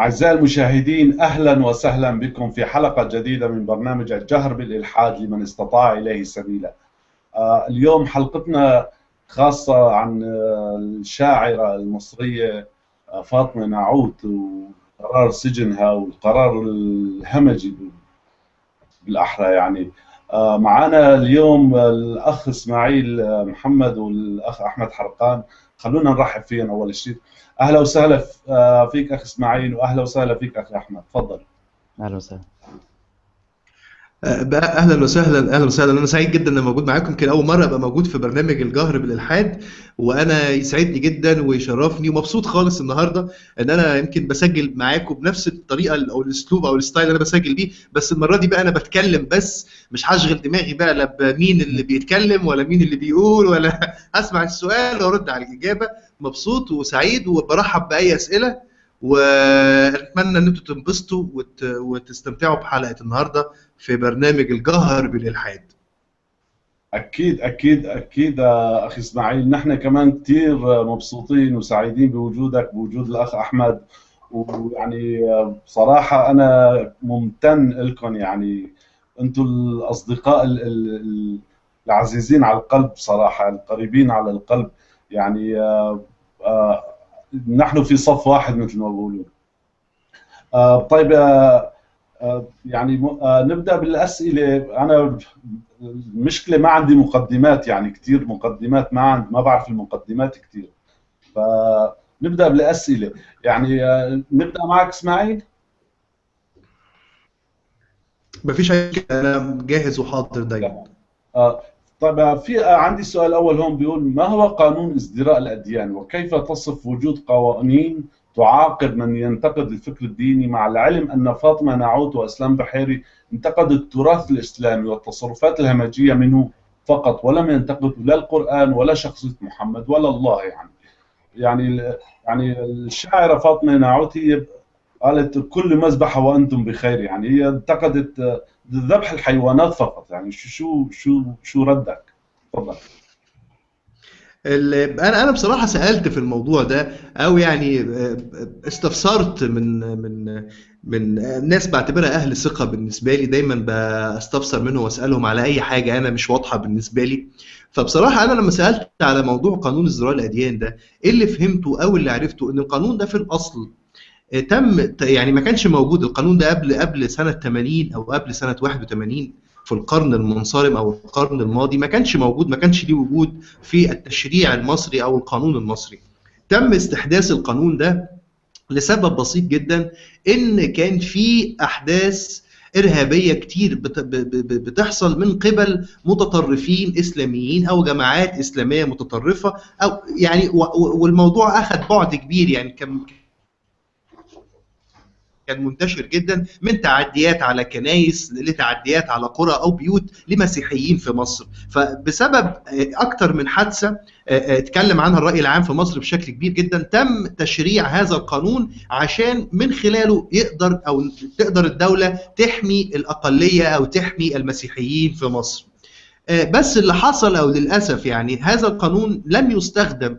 أعزائي المشاهدين أهلا وسهلا بكم في حلقة جديدة من برنامج الجهر بالإلحاد لمن استطاع إليه سبيلا. آه، اليوم حلقتنا خاصة عن آه، الشاعرة المصرية آه، فاطمة نعوت وقرار سجنها والقرار الهمجي بالأحرى يعني. معنا اليوم الأخ إسماعيل محمد والأخ أحمد حرقان. خلونا نرحب فيهم أول شيء أهلا وسهلا آه، فيك أخ إسماعيل وأهلا وسهلا فيك أخ أحمد. تفضل. أهلا وسهلا. آه، أهلا وسهلا أهلا وسهلا. أنا سعيد جدا اني موجود معاكم. يمكن أول مرة أبقى موجود في برنامج الجهر بالإلحاد وأنا يسعدني جدا ويشرفني ومبسوط خالص النهارده إن أنا يمكن بسجل معاكم بنفس الطريقة أو الأسلوب أو الستايل اللي أنا بسجل بيه. بس المرة دي بقى أنا بتكلم بس مش هشغل دماغي بقى لا بمين اللي بيتكلم ولا مين اللي بيقول ولا اسمع السؤال وأرد على الإجابة. مبسوط وسعيد وبرحب بأي أسئلة. وأتمنى إن أنتم تنبسطوا وت... وتستمتعوا بحلقة النهارده في برنامج الجهر بالإلحاد. أكيد أكيد أكيد أخي إسماعيل. نحن كمان كثير مبسوطين وسعيدين بوجودك بوجود الأخ أحمد. ويعني بصراحة أنا ممتن لكم. يعني أنتم الأصدقاء العزيزين على القلب صراحة القريبين على القلب. يعني آه، نحن في صف واحد مثل ما بقولون آه، طيب آه، يعني نبدأ بالأسئلة. أنا المشكلة ما عندي مقدمات يعني كثير مقدمات ما عند ما بعرف المقدمات كثير فنبدأ بالأسئلة. يعني نبدأ معك إسماعيل. ما فيش أنا جاهز وحاضر دايما. طيب في عندي سؤال أول هون بيقول ما هو قانون ازدراء الأديان؟ وكيف تصف وجود قوانين تعاقب من ينتقد الفكر الديني؟ مع العلم أن فاطمة نعوت وإسلام بحيري انتقدوا التراث الإسلامي والتصرفات الهمجية منه فقط ولم ينتقدوا لا القرآن ولا شخصية محمد ولا الله يعني. يعني يعني الشاعرة فاطمة نعوت هي قالت كل مذبحة وأنتم بخير. يعني هي انتقدت ذبح الحيوانات فقط. يعني شو شو شو ردك؟ تفضل. أنا أنا بصراحة سألت في الموضوع ده أو يعني آه، استفسرت من من من ناس بعتبرها أهل ثقة بالنسبة لي دايما بستفسر منهم وأسألهم على أي حاجة أنا مش واضحة بالنسبة لي. فبصراحة أنا لما سألت على موضوع قانون ازدراء الأديان ده إيه اللي فهمته أو اللي عرفته؟ إن القانون ده في الأصل تم يعني ما كانش موجود. القانون ده قبل قبل سنة 80 أو قبل سنة 81 في القرن المنصرم أو القرن الماضي ما كانش موجود ما كانش ليه وجود في التشريع المصري أو القانون المصري. تم استحداث القانون ده لسبب بسيط جدا إن كان في أحداث إرهابية كتير بتحصل من قبل متطرفين إسلاميين أو جماعات إسلامية متطرفة أو يعني والموضوع اخذ بعد كبير. يعني كان كان منتشر جدا من تعديات على كنايس لتعديات على قرى أو بيوت لمسيحيين في مصر. فبسبب آه، أكثر من حادثة آه، آه، اتكلم عنها الرأي العام في مصر بشكل كبير جدا تم تشريع هذا القانون عشان من خلاله يقدر أو تقدر الدولة تحمي الأقلية أو تحمي المسيحيين في مصر. بس اللي حصل أو للأسف يعني هذا القانون لم يستخدم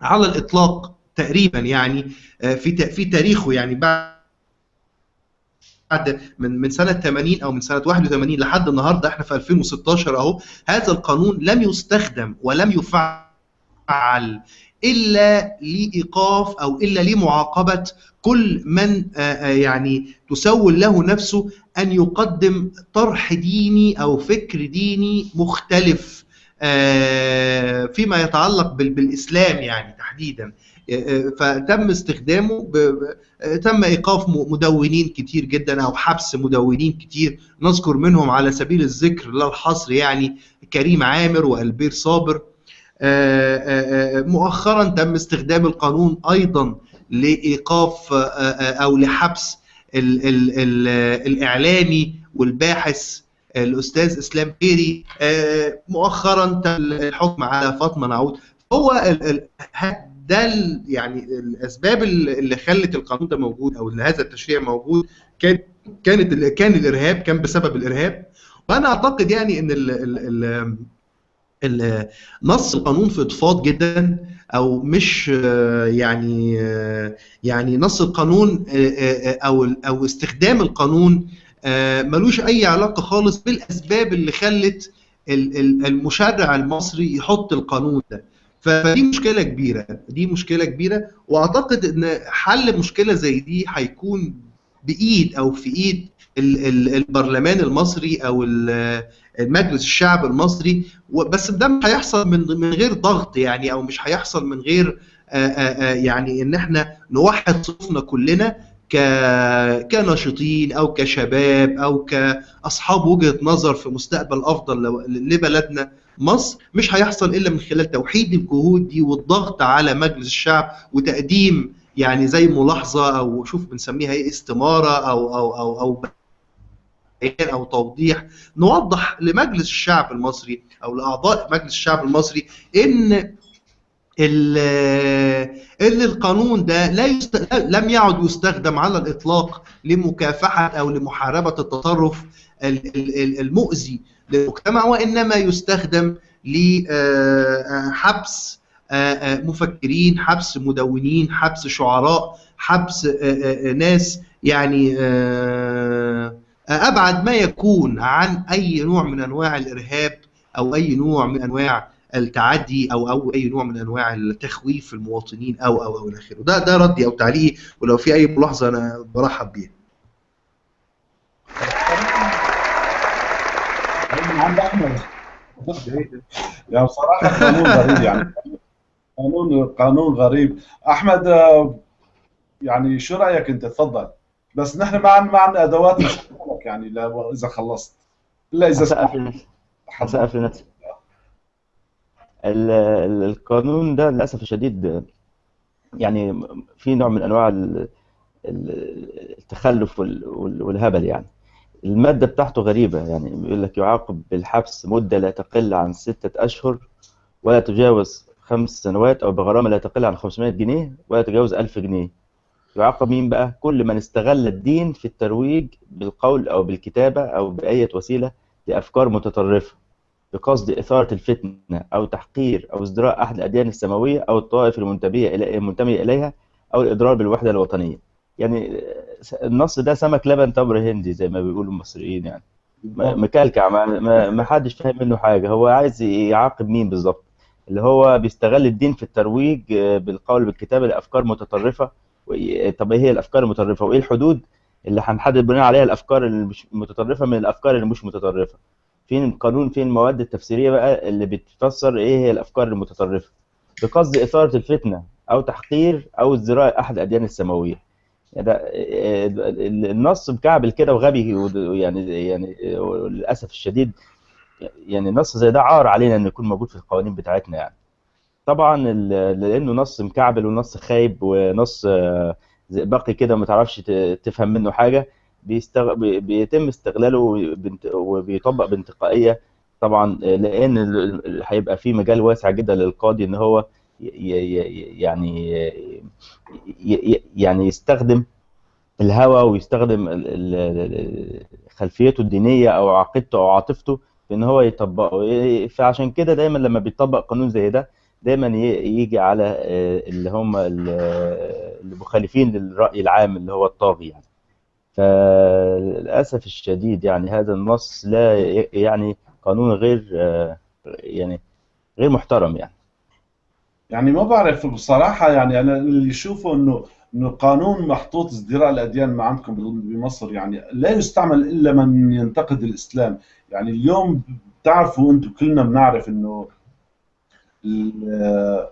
على الإطلاق تقريبا يعني في في تاريخه يعني بعد بعد من من سنة 80 أو من سنة 81 لحد النهارده إحنا في 2016 أهو. هذا القانون لم يستخدم ولم يفعل إلا لإيقاف أو إلا لمعاقبة كل من يعني تسول له نفسه أن يقدم طرح ديني أو فكر ديني مختلف. فيما يتعلق بالإسلام يعني تحديدا. فتم استخدامه تم إيقاف مدونين كتير جدا أو حبس مدونين كتير. نذكر منهم على سبيل الذكر لا الحصر يعني كريم عامر وألبير صابر. مؤخرا تم استخدام القانون أيضا لإيقاف أو لحبس ال ال ال الإعلامي والباحث الأستاذ إسلام بيري مؤخرا تم الحكم على فاطمة نعود. هو ده يعني الأسباب اللي خلت القانون ده موجود أو إن هذا التشريع موجود؟ كان كانت كان الإرهاب كان بسبب الإرهاب. وأنا أعتقد يعني إن ال ال ال نص القانون في إضفاض جدا أو مش آه، يعني آه، يعني نص القانون آه، آه، أو أو استخدام القانون آه، ملوش أي علاقة خالص بالأسباب اللي خلت ال- ال- المشرع المصري يحط القانون ده. فدي مشكلة كبيرة دي مشكلة كبيرة. وأعتقد إن حل مشكلة زي دي هيكون بإيد أو في إيد ال- ال- البرلمان المصري أو ال- مجلس الشعب المصري. بس ده مش هيحصل من من غير ضغط يعني أو مش هيحصل من غير آه، آه، آه، يعني إن إحنا نوحد صفنا كلنا. كناشطين أو كشباب أو كأصحاب وجهة نظر في مستقبل أفضل لبلدنا مصر مش هيحصل إلا من خلال توحيد الجهود دي والضغط على مجلس الشعب وتقديم يعني زي ملاحظة أو شوف بنسميها إيه استمارة أو أو أو أو أو توضيح نوضح لمجلس الشعب المصري أو لأعضاء مجلس الشعب المصري إن ان القانون ده لا يست... لم يعد يستخدم على الإطلاق لمكافحة أو لمحاربة التطرف ال- ال- ال- المؤذي للمجتمع وإنما يستخدم لحبس مفكرين حبس مدونين حبس شعراء حبس آه، آه، ناس يعني آه، أبعد ما يكون عن أي نوع من أنواع الإرهاب أو أي نوع من أنواع التعدي أو أو أي نوع من أنواع التخويف المواطنين أو أو أو إلى آخره. ده ده ردي أو تعليقي ولو في أي ملاحظة أنا برحب بيها. من عند احمد يعني بصراحه قانون غريب يعني. قانون قانون غريب. أحمد يعني شو رأيك أنت؟ تفضل. بس نحن ما عندنا ما عندنا ادوات يعني لا- اذا خلصت. إلا إذا سمحت لنفسي هسقف لنفسي القانون ده للأسف الشديد يعني في نوع من ال- التخلف وال- وال- والهبل يعني. المادة بتاعته غريبة يعني بيقول لك يعاقب بالحبس مدة لا تقل عن ستة أشهر ولا تجاوز خمس سنوات أو بغرامة لا تقل عن 500 جنيه ولا تجاوز 1000 جنيه. يعاقب مين بقى؟ كل من استغل الدين في الترويج بالقول أو بالكتابة أو بأية وسيلة لأفكار متطرفة. بقصد إثارة الفتنة أو تحقير أو ازدراء أحد الأديان السماوية أو الطوائف المنتمية المنتمية إليها أو الإضرار بالوحدة الوطنية. يعني النص ده سمك لبن تمر هندي زي ما بيقولوا المصريين يعني. مكلكع ما, ما, حدش فاهم منه حاجة. هو عايز يعاقب مين بالظبط؟ اللي هو بيستغل الدين في الترويج آه، بالقول بالكتابة لأفكار متطرفة. وإيه- طب إيه هي الأفكار المتطرفة؟ وإيه الحدود اللي هنحدد بناء عليها الأفكار اللي مش متطرفة من الأفكار اللي مش متطرفة؟ فين القانون فين المواد التفسيرية بقى اللي بتفسر إيه هي الأفكار المتطرفة؟ بقصد إثارة الفتنة أو تحقير أو ازدراء أحد الأديان السماوية. يعني ده النص مكعبل كده وغبي يعني يعني للأسف الشديد يعني نص زي ده عار علينا إنه يكون موجود في القوانين بتاعتنا يعني. طبعا لأنه نص مكعبل ونص خايب ونص آه، زئبقي كده ما تعرفش تفهم منه حاجة بيستغ... بي- بيتم استغلاله. وبيطبق بانتقائية طبعا آه، لأن هيبقى في مجال واسع جدا للقاضي إن هو يعني. يعني يستخدم الهوى ويستخدم خلفيته الدينية أو عقيدته أو عاطفته في إن هو يطبقه إيه، فعشان كده دايما لما بيطبق قانون زي ده دايما يجي على آه، اللي هم ال- المخالفين للرأي العام اللي هو الطاغي يعني فللأسف الشديد يعني هذا النص لا يعني قانون غير يعني غير محترم يعني. يعني ما بعرف بصراحة يعني أنا اللي أشوفه إنه إنه قانون محطوط ازدراء الأديان ما عندكم بمصر يعني لا يستعمل إلا من ينتقد الإسلام. يعني اليوم بتعرفوا أنتم كلنا بنعرف إنه ال-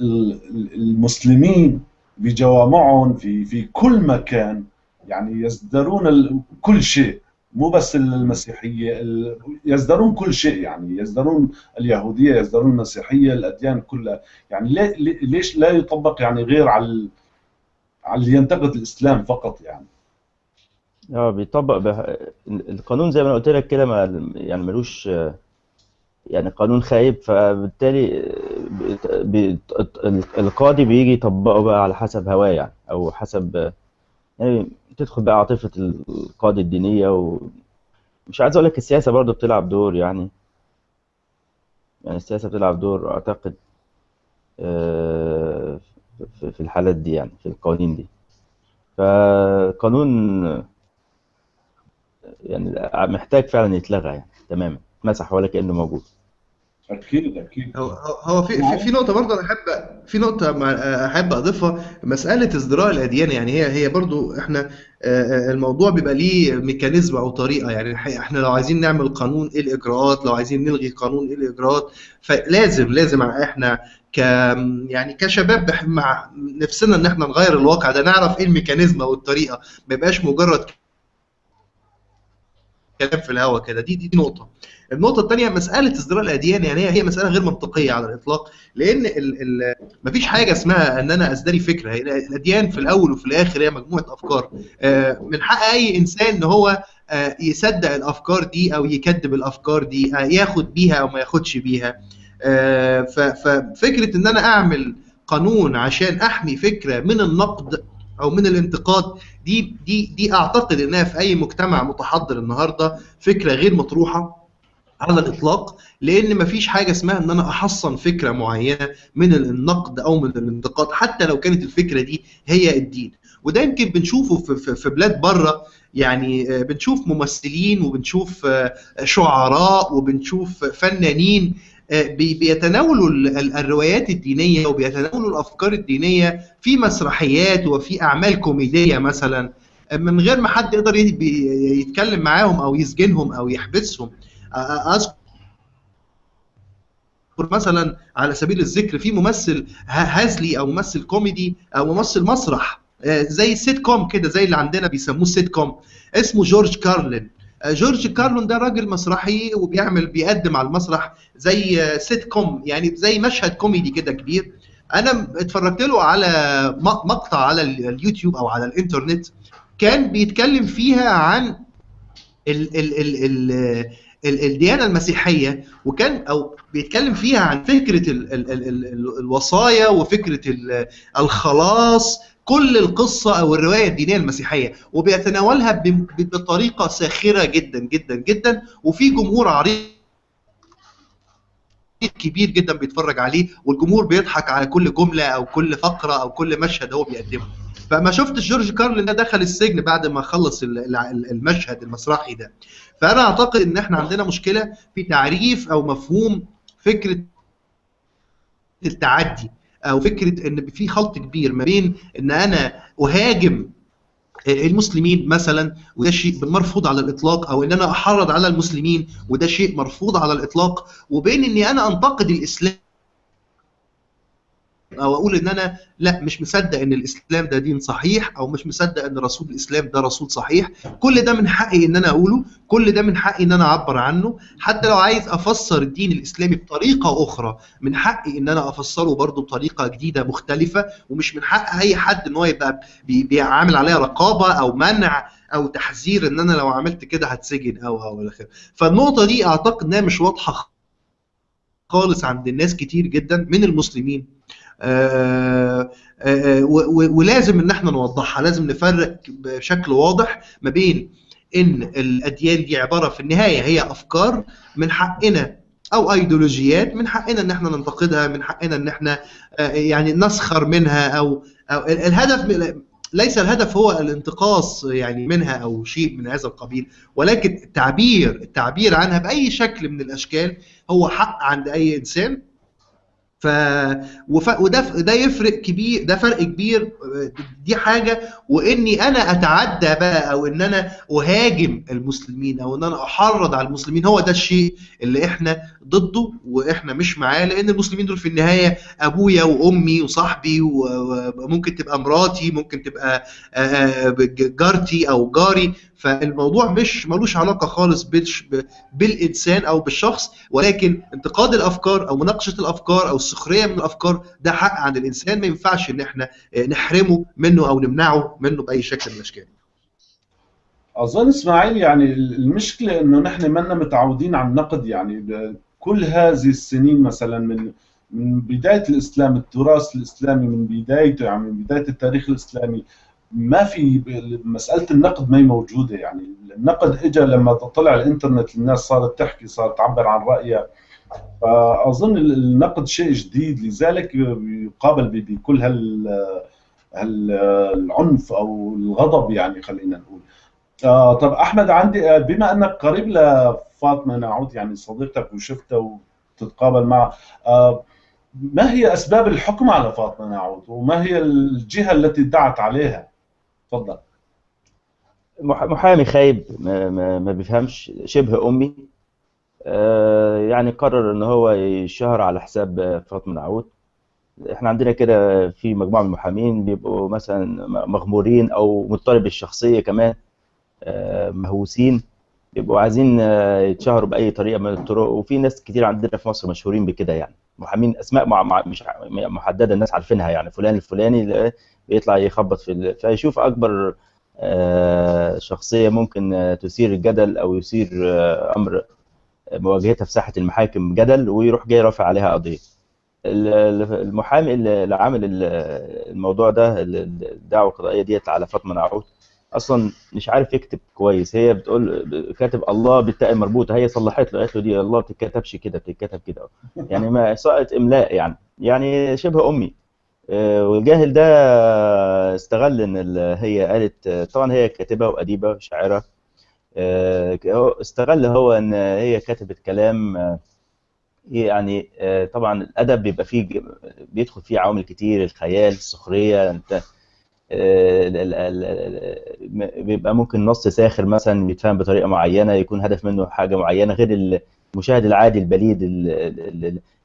ال- المسلمين بجوامعهم في في كل مكان يعني يزدرون كل شيء مو بس المسيحية ال- يزدرون كل شيء يعني يزدرون اليهودية يزدرون المسيحية الأديان كلها. يعني ليش لا يطبق يعني غير على على اللي ينتقد الإسلام فقط يعني؟ آه بيطبق به... القانون زي ما أنا قلت لك كده ما يعني ملوش يعني قانون خايب. فبالتالي بت- القاضي بيجي يطبقه بقى على حسب هواه يعني أو حسب يعني تدخل بقى عاطفة القاضي الدينية ومش عايز أقول لك السياسة برضو بتلعب دور يعني. يعني السياسة بتلعب دور أعتقد آه، في الحالات دي يعني في القوانين دي. فقانون يعني محتاج فعلا يتلغى يعني تماما مسح ولا كأنه موجود. أكيد أكيد. هو هو في في في نقطة برضه أنا أحب في نقطة مع- أحب أضيفها مسألة ازدراء الأديان يعني هي هي برضه إحنا آه، آه، الموضوع بيبقى ليه ميكانيزم أو طريقة يعني إحنا لو عايزين نعمل قانون إيه الإجراءات لو عايزين نلغي قانون إيه الإجراءات فلازم لازم إحنا ك يعني كشباب مع نفسنا إن إحنا نغير الواقع ده نعرف إيه الميكانيزم أو الطريقة ما يبقاش مجرد كلام في الهوا كده. دي دي نقطة. النقطة الثانية مسألة ازدراء الأديان يعني هي مسألة غير منطقية على الإطلاق لأن ال ال مفيش حاجة اسمها إن أنا أزدري فكرة. هي الأديان في الأول وفي الآخر هي مجموعة أفكار. آه، من حق أي إنسان إن هو آه، يصدق الأفكار دي أو يكذب الأفكار دي آه، ياخد بيها أو ما ياخدش بيها. ف- ففكرة إن أنا أعمل قانون عشان أحمي فكرة من النقد أو من الانتقاد دي دي دي أعتقد إنها في أي مجتمع متحضر النهاردة فكرة غير مطروحة على الإطلاق لأن مفيش حاجة اسمها إن أنا أحصن فكرة معينة من النقد أو من الانتقاد حتى لو كانت الفكرة دي هي الدين. وده يمكن بنشوفه في, بلاد بره يعني آه، بنشوف ممثلين وبنشوف آه، شعراء وبنشوف فنانين بيتناولوا ال- ال- الروايات الدينية وبيتناولوا الأفكار الدينية في مسرحيات وفي أعمال كوميدية مثلا آه، من غير ما حد يقدر يتكلم معاهم أو يسجنهم أو يحبسهم. أذكر مثلا على سبيل الذكر في ممثل هزلي أو ممثل كوميدي أو ممثل مسرح آه، زي سيت كوم كده زي اللي عندنا بيسموه سيت كوم اسمه جورج كارلين. آه، جورج كارلين ده راجل مسرحي وبيعمل بيقدم على المسرح زي سيت كوم يعني زي مشهد كوميدي كده كبير. أنا اتفرجت له على مقطع على ال- اليوتيوب أو على الإنترنت كان بيتكلم فيها عن ال ال ال ال الديانة المسيحية وكان أو بيتكلم فيها عن فكرة ال ال ال ال الوصايا وفكرة ال- الخلاص كل القصة أو الرواية الدينية المسيحية. وبيتناولها بطريقة ساخرة جدا جدا جدا. وفي جمهور عريض كبير جدا بيتفرج عليه والجمهور بيضحك على كل جملة أو كل فقرة أو كل مشهد هو بيقدمه. فما شفتش جورج كارلين ده دخل السجن بعد ما خلص ال- ال- المشهد المسرحي ده. فأنا أعتقد إن إحنا عندنا مشكلة في تعريف أو مفهوم فكرة التعدي أو فكرة إن في خلط كبير ما بين إن أنا أهاجم المسلمين مثلا وده شيء مرفوض على الإطلاق أو إن أنا أحرض على المسلمين وده شيء مرفوض على الإطلاق وبين إني أنا أنتقد الإسلام أو أقول إن أنا لا مش مصدق إن الإسلام ده دين صحيح أو مش مصدق إن رسول الإسلام ده رسول صحيح. كل ده من حقي إن أنا أقوله. كل ده من حقي إن أنا أعبر عنه. حتى لو عايز أفسر الدين الإسلامي بطريقة أخرى من حقي إن أنا أفسره برضه بطريقة جديدة مختلفة. ومش من حق أي حد إن هو يبقى بي- بيعامل عليها رقابة أو منع أو تحذير إن أنا لو عملت كده هتسجن أو أو إلى آخره. فالنقطة دي أعتقد إنها مش واضحة خالص عند الناس كتير جدا من المسلمين. ولازم ان إحنا نوضحها لازم نفرق بشكل واضح ما بين إن الأديان دي عبارة في النهاية هي أفكار من حقنا أو ايديولوجيات من حقنا إن إحنا ننتقدها من حقنا إن إحنا آه، يعني نسخر منها أو ال- الهدف ليس الهدف هو الانتقاص يعني منها أو شيء من هذا القبيل ولكن التعبير التعبير عنها بأي شكل من الأشكال هو حق عند أي إنسان ف وف... وده ده يفرق كبير ده فرق كبير دي حاجة. وإني أنا أتعدى بقى أو إن أنا أهاجم المسلمين أو إن أنا أحرض على المسلمين هو ده الشيء اللي إحنا ضده وإحنا مش معاه. لأن المسلمين دول في النهاية أبويا وأمي وصاحبي وممكن تبقى مراتي ممكن تبقى جارتي أو جاري. فالموضوع مش ملوش علاقة خالص بالإنسان أو بالشخص ولكن انتقاد الأفكار أو مناقشة الأفكار أو السخرية من الأفكار ده حق عند الإنسان. ما ينفعش إن إحنا آه، نحرمه منه أو نمنعه منه بأي شكل من الأشكال. أظن إسماعيل يعني المشكلة إنه نحن منا متعودين على النقد يعني كل هذه السنين مثلا من من بداية الإسلام التراث الإسلامي من بدايته يعني من بداية التاريخ الإسلامي ما في مسألة النقد ما هي موجودة يعني. النقد اجى لما طلع الإنترنت الناس صارت تحكي صارت تعبر عن رأيها. فأظن النقد شيء جديد. لذلك يقابل بكل هال العنف أو الغضب يعني خلينا نقول. آه طب أحمد عندي بما أنك قريب لفاطمة نعود يعني صديقتك وشفتها وتتقابل معها. آه ما هي أسباب الحكم على فاطمة؟ نعود وما هي الجهة التي ادعت عليها؟ تفضل. محامي خايب ما, بيفهمش شبه أمي. آه يعني قرر إن هو يشهر على حساب فاطمة نعود إحنا عندنا كده في مجموعة من المحامين بيبقوا مثلا مغمورين أو مضطرب الشخصية كمان آه مهووسين. بيبقوا عايزين يتشهروا بأي طريقة من الطرق. وفي ناس كتير عندنا في مصر مشهورين بكده يعني. محامين أسماء مع مع مش محددة الناس عارفينها يعني. فلان الفلاني بيطلع يخبط في. فيشوف أكبر شخصية ممكن تثير الجدل أو يثير أمر مواجهتها في ساحة المحاكم جدل ويروح جاي رافع عليها قضية. المحامي اللي عامل الموضوع ده الدعوة القضائية ديت على فاطمة نعود أصلا مش عارف يكتب كويس. هي بتقول كاتب الله بالتاء مربوطه هي صلحت له قالت له دي الله ما بتتكتبش كده بتتكتب كده. يعني ما سقط إملاء يعني. يعني شبه أمي. والجاهل ده استغل إن هي قالت طبعا هي كاتبة وأديبة وشاعرة. استغل هو إن هي كتبت كلام يعني طبعا الأدب بيبقى فيه بيدخل فيه عوامل كتير الخيال السخرية انت بيبقى ممكن نص ساخر مثلا بيتفهم بطريقة معينة يكون هدف منه حاجة معينة غير المشاهد العادي البليد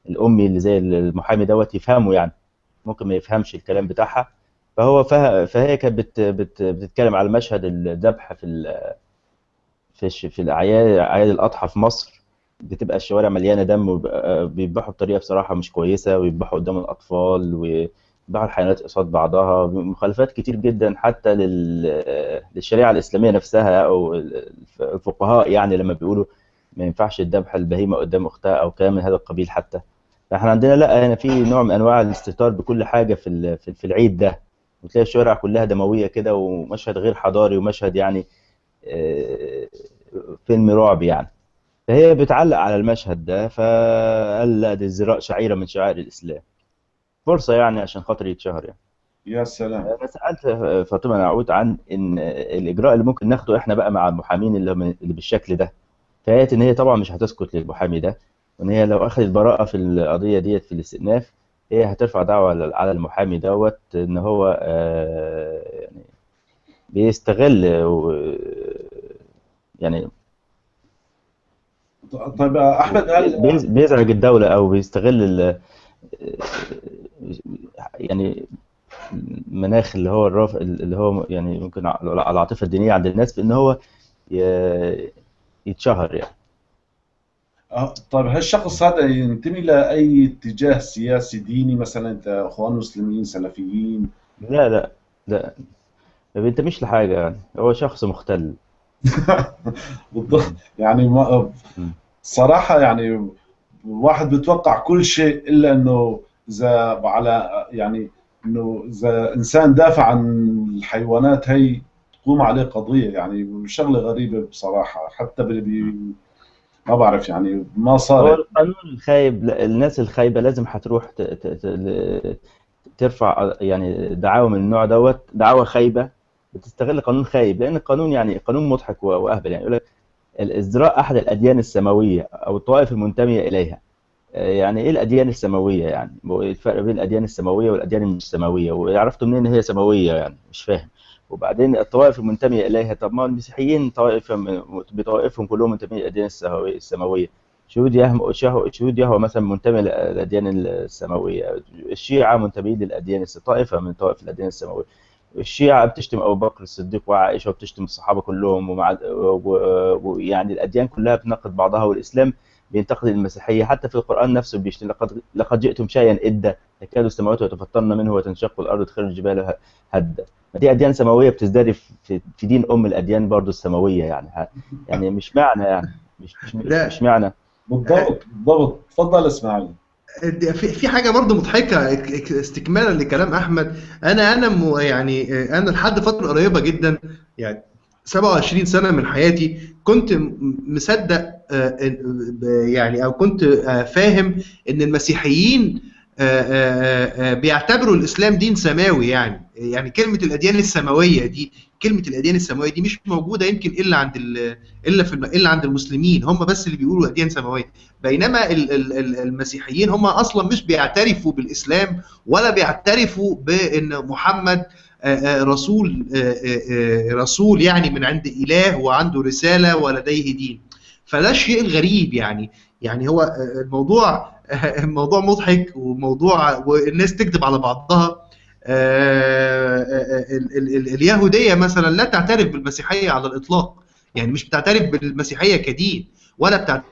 الأمي اللي زي المحامي دوت يفهمه يعني. ممكن ما يفهمش الكلام بتاعها. فهو فه... فهي كانت بت... بت... بتتكلم على مشهد الذبح في ال... في الش... في الاعياد أعياد الأضحى في مصر. بتبقى الشوارع مليانة دم وبيذبحوا بطريقة بصراحة مش كويسة ويذبحوا قدام الأطفال و بعض الحيوانات قصاد بعضها. مخالفات كتير جدا حتى لل... للشريعة الإسلامية نفسها أو الفقهاء يعني لما بيقولوا ما ينفعش الذبح البهيمة قدام أختها أو كلام من هذا القبيل حتى. فاحنا عندنا لا هنا في نوع من انواع الاستهتار بكل حاجة في في العيد ده. وتلاقي الشوارع كلها دموية كده ومشهد غير حضاري ومشهد يعني فيلم رعب يعني. فهي بتعلق على المشهد ده فقال لا دي الزراء شعيرة من شعائر الإسلام. فرصة يعني عشان خاطر يتشهر يعني. يا سلام. أنا سألت فاطمة نعود عن إن الإجراء اللي ممكن ناخده إحنا بقى مع المحامين اللي, اللي بالشكل ده. فقالت إن هي طبعا مش هتسكت للمحامي ده. وان هي لو أخذت براءة في القضية ديت في الاستئناف هي هترفع دعوة على المحامي دوت إن هو يعني بيستغل يعني طيب أحمد هل بيزعج الدولة أو بيستغل يعني المناخ اللي هو الرافع اللي هو يعني ممكن العاطفة الدينية عند الناس في ان هو يتشهر يعني. طيب هالشخص هذا ينتمي لاي اتجاه سياسي ديني مثلا انت أخوان مسلمين سلفيين؟ لا لا لا ما بينتميش لحاجة يعني. هو شخص مختل. بالضبط. يعني ما صراحة يعني الواحد بيتوقع كل شيء إلا إنه إذا على يعني إنه إذا إنسان دافع عن الحيوانات هي تقوم عليه قضية. يعني شغلة غريبة بصراحة. حتى بي ما بعرف يعني ما صار. هو القانون الخايب الناس الخايبة لازم هتروح. ترفع يعني دعاوى من النوع دوت دعاوى خايبة بتستغل قانون خايب لأن القانون يعني قانون مضحك وأهبل يعني. يقول لك الازدراء أحد الأديان السماوية أو الطوائف المنتمية إليها. يعني إيه الأديان السماوية يعني؟ الفرق بين الأديان السماوية والأديان المش سماويه وعرفتوا منين هي سماوية يعني؟ مش فاهم. وبعدين الطوائف المنتميه إليها. طب ما المسيحيين طوائف بطوائفهم كلهم منتمين للاديان السماويه شهود يهوى شهود يهوى مثلا منتمي للاديان السماوية. الشيعة منتمين للاديان طائفة من طوائف الاديان السماوية. الشيعة بتشتم أبو بكر الصديق وعائشة وبتشتم الصحابة كلهم ومع ويعني الأديان كلها بتنقد بعضها والإسلام بينتقد المسيحية. حتى في القرآن نفسه بيشتم لقد لقد جئتم شيئا إدا تكاد السماوات يتفطرن منه وتنشق الأرض تخرج الجبال هدا دي أديان سماوية بتزداد في, في دين أم الأديان برضو السماوية يعني. يعني مش معنى يعني مش مش, مش معنى. بالضبط بالضبط تفضل إسماعيل. في في حاجة برضه مضحكة استكمالا لكلام أحمد. أنا أنا يعني أنا لحد فترة قريبة جدا يعني 27 سنة من حياتي كنت مصدق آه، يعني أو كنت آه، فاهم إن المسيحيين آه، بيعتبروا الإسلام دين سماوي يعني. يعني كلمة الأديان السماوية دي كلمة الأديان السماوية دي مش موجودة يمكن إلا عند ال- إلا في إلا عند المسلمين. هم بس اللي بيقولوا أديان سماوية. بينما ال- ال- ال- المسيحيين هم أصلا مش بيعترفوا بالإسلام ولا بيعترفوا بإن محمد رسول آه، آه، آه، رسول يعني من عند إله وعنده رسالة ولديه دين. فده الشيء الغريب يعني. يعني هو الموضوع الموضوع مضحك وموضوع والناس تكذب على بعضها. ال- ال- ال- اليهودية مثلا لا تعترف بالمسيحية على الإطلاق. يعني مش بتعترف بالمسيحية كدين ولا بتعترف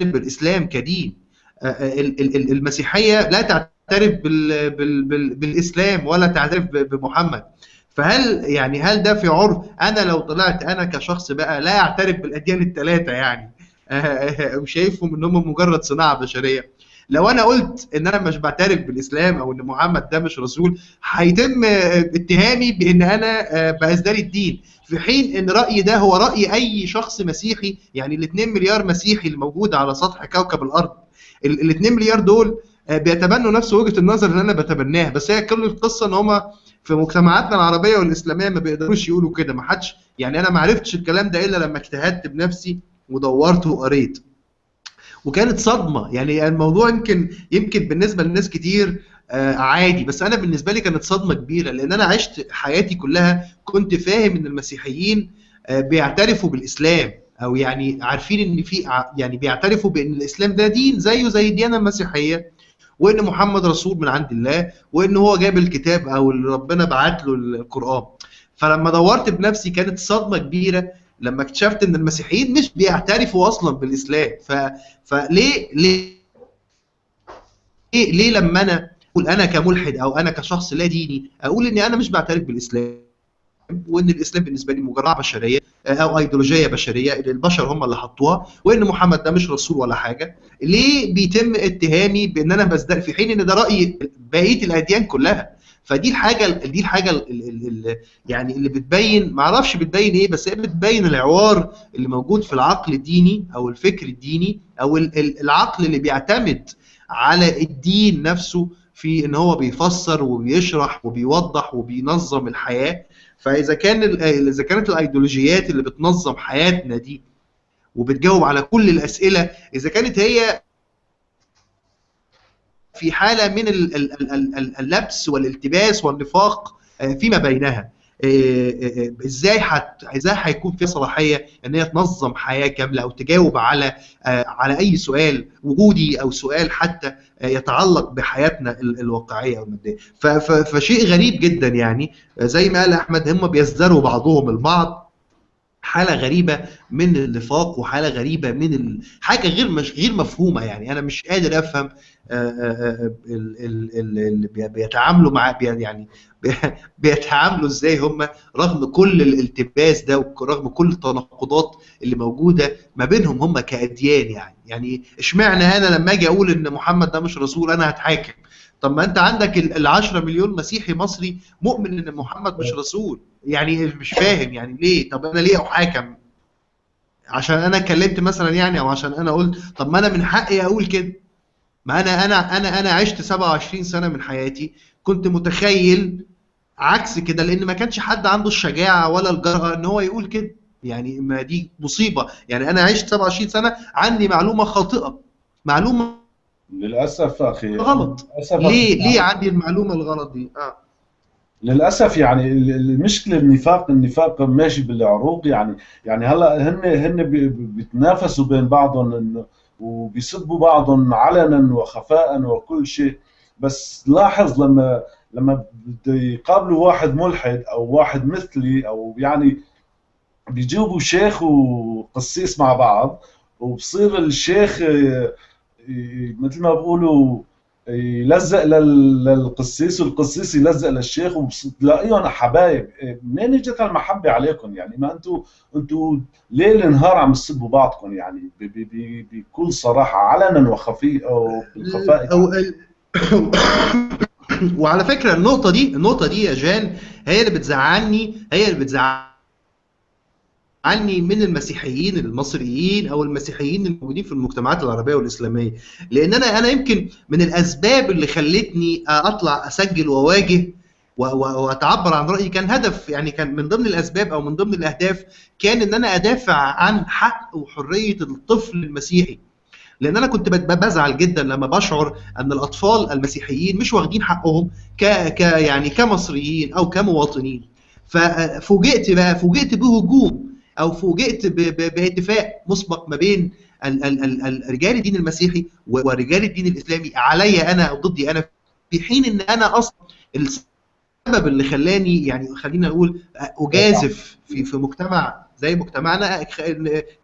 بالإسلام كدين. ال- ال- ال- المسيحية لا تعترف بال بال بال بالإسلام ولا تعترف بمحمد. فهل يعني هل ده في عرف؟ أنا لو طلعت أنا كشخص بقى لا أعترف بالأديان الثلاثه يعني. وشايفهم إن هم مجرد صناعة بشرية. لو أنا قلت إن أنا مش بعترف بالإسلام أو إن محمد ده مش رسول هيتم اتهامي بإن أنا آه، بأزدري الدين. في حين إن رأيي ده هو رأي أي شخص مسيحي يعني ال 2 مليار مسيحي اللي موجود على سطح كوكب الأرض. ال 2 مليار دول بيتبنوا نفس وجهة النظر اللي أنا بتبناها بس هي كل القصة إن هم في مجتمعاتنا العربية والإسلامية ما بيقدروش يقولوا كده ما حدش يعني أنا ما عرفتش الكلام ده إلا لما اجتهدت بنفسي ودورت وقريت. وكانت صدمة يعني الموضوع يمكن يمكن بالنسبة لناس كتير آه، عادي بس أنا بالنسبة لي كانت صدمة كبيرة لأن أنا عشت حياتي كلها كنت فاهم إن المسيحيين آه، بيعترفوا بالإسلام أو يعني عارفين إن في يعني بيعترفوا بإن الإسلام ده دين زيه زي الديانة المسيحية. وإن محمد رسول من عند الله وإن هو جاب الكتاب أو اللي ربنا بعت له القرآن. فلما دورت بنفسي كانت صدمة كبيرة. لما اكتشفت إن المسيحيين مش بيعترفوا أصلا بالإسلام. ف... فليه ليه؟ ليه, لما أنا أقول أنا كملحد أو أنا كشخص لا ديني أقول إني أنا مش بعترف بالإسلام؟ وإن الإسلام بالنسبة لي مجرد بشرية أو ايديولوجيه بشرية اللي البشر هم اللي حطوها وإن محمد ده مش رسول ولا حاجة. ليه بيتم اتهامي بإن أنا بزدق؟ في حين إن ده رأي بقية الأديان كلها. فدي الحاجة دي الحاجة ال ال ال يعني اللي بتبين ما أعرفش بتبين إيه بس هي بتبين العوار اللي موجود في العقل الديني أو الفكر الديني أو ال- ال- العقل اللي بيعتمد على الدين نفسه في إن هو بيفسر وبيشرح وبيوضح وبينظم الحياة. فإذا كان إذا كانت الأيديولوجيات اللي بتنظم حياتنا دي وبتجاوب على كل الأسئلة إذا كانت هي في حالة من ال- ال- ال- ال- ال- اللبس والالتباس والنفاق آه، فيما بينها. آه، آه، إزاي حت... إزاي هيكون في صلاحية إن هي تنظم حياة كاملة أو تجاوب على على أي سؤال وجودي أو سؤال حتى يتعلق بحياتنا ال- الواقعية أو المادية. ف... ف... فشيء غريب جدا يعني. زي ما قال أحمد هم بيزدروا بعضهم البعض. حالة غريبة من النفاق وحالة غريبة من ال... حاجة غير مش غير مفهومة يعني. أنا مش قادر أفهم آه، آه، آه، ال- ال- ال- اللي بي- بيتعاملوا مع يعني بي- بيتعاملوا إزاي هم رغم كل الالتباس ده ورغم كل التناقضات اللي موجودة ما بينهم هم كأديان يعني. يعني إشمعنى أنا لما أجي أقول إن محمد ده مش رسول أنا هتحاكم؟ طب ما انت عندك ال ال 10 مليون مسيحي مصري مؤمن إن محمد مش رسول. يعني مش فاهم يعني ليه؟ طب أنا ليه أحاكم؟ عشان أنا اتكلمت مثلا يعني أو عشان أنا قلت طب ما أنا من حقي أقول كده. ما أنا أنا أنا أنا عشت 27 سنة من حياتي كنت متخيل عكس كده لأن ما كانش حد عنده الشجاعة ولا الجرأة إن هو يقول كده. يعني ما دي مصيبة. يعني أنا عشت 27 سنة عندي معلومة خاطئة. معلومة للأسف أخي غلط. للأسف ليه ليه عندي المعلومة الغلط دي؟ آه. للأسف يعني ال- ال- المشكلة النفاق النفاق ماشي بالعروق. يعني يعني هلا هن هن بي- بي- بيتنافسوا بين بعضهم وبيسبوا بعضهم علنا وخفاء وكل شيء. بس لاحظ لما لما بده يقابلوا واحد ملحد أو واحد مثلي أو يعني بيجيبوا شيخ وقسيس مع بعض وبصير الشيخ آه، آه، مثل ما بقولوا يلزق لل- للقسيس والقسيس يلزق للشيخ وبتلاقيهم حبايب. إيه، منين اجت المحبة عليكم؟ يعني ما أنتم أنتم ليل نهار عم تسبوا بعضكم يعني بكل صراحة علنا وخفي أو بالخفاء. ال- وعلى فكرة النقطة دي النقطة دي يا جان هي اللي بتزعلني هي اللي بتزعلني. من المسيحيين المصريين أو المسيحيين الموجودين في المجتمعات العربية والإسلامية. لأن أنا أنا يمكن من الأسباب اللي خلتني أطلع أسجل وأواجه وأتعبر عن رأيي. كان هدف يعني كان من ضمن الأسباب أو من ضمن الأهداف كان إن أنا أدافع عن حق وحرية الطفل المسيحي. لأن أنا كنت بزعل جدا لما بشعر أن الأطفال المسيحيين مش واخدين حقهم ك, ك يعني كمصريين أو كمواطنين. ففوجئت بقى فوجئت بهجوم. أو فوجئت باتفاق مسبق ما بين ال- ال- ال- ال- رجال الدين المسيحي ورجال الدين الإسلامي عليا أنا أو ضدي أنا في حين إن أنا أصلا السبب اللي خلاني يعني خلينا نقول أجازف في في مجتمع زي مجتمعنا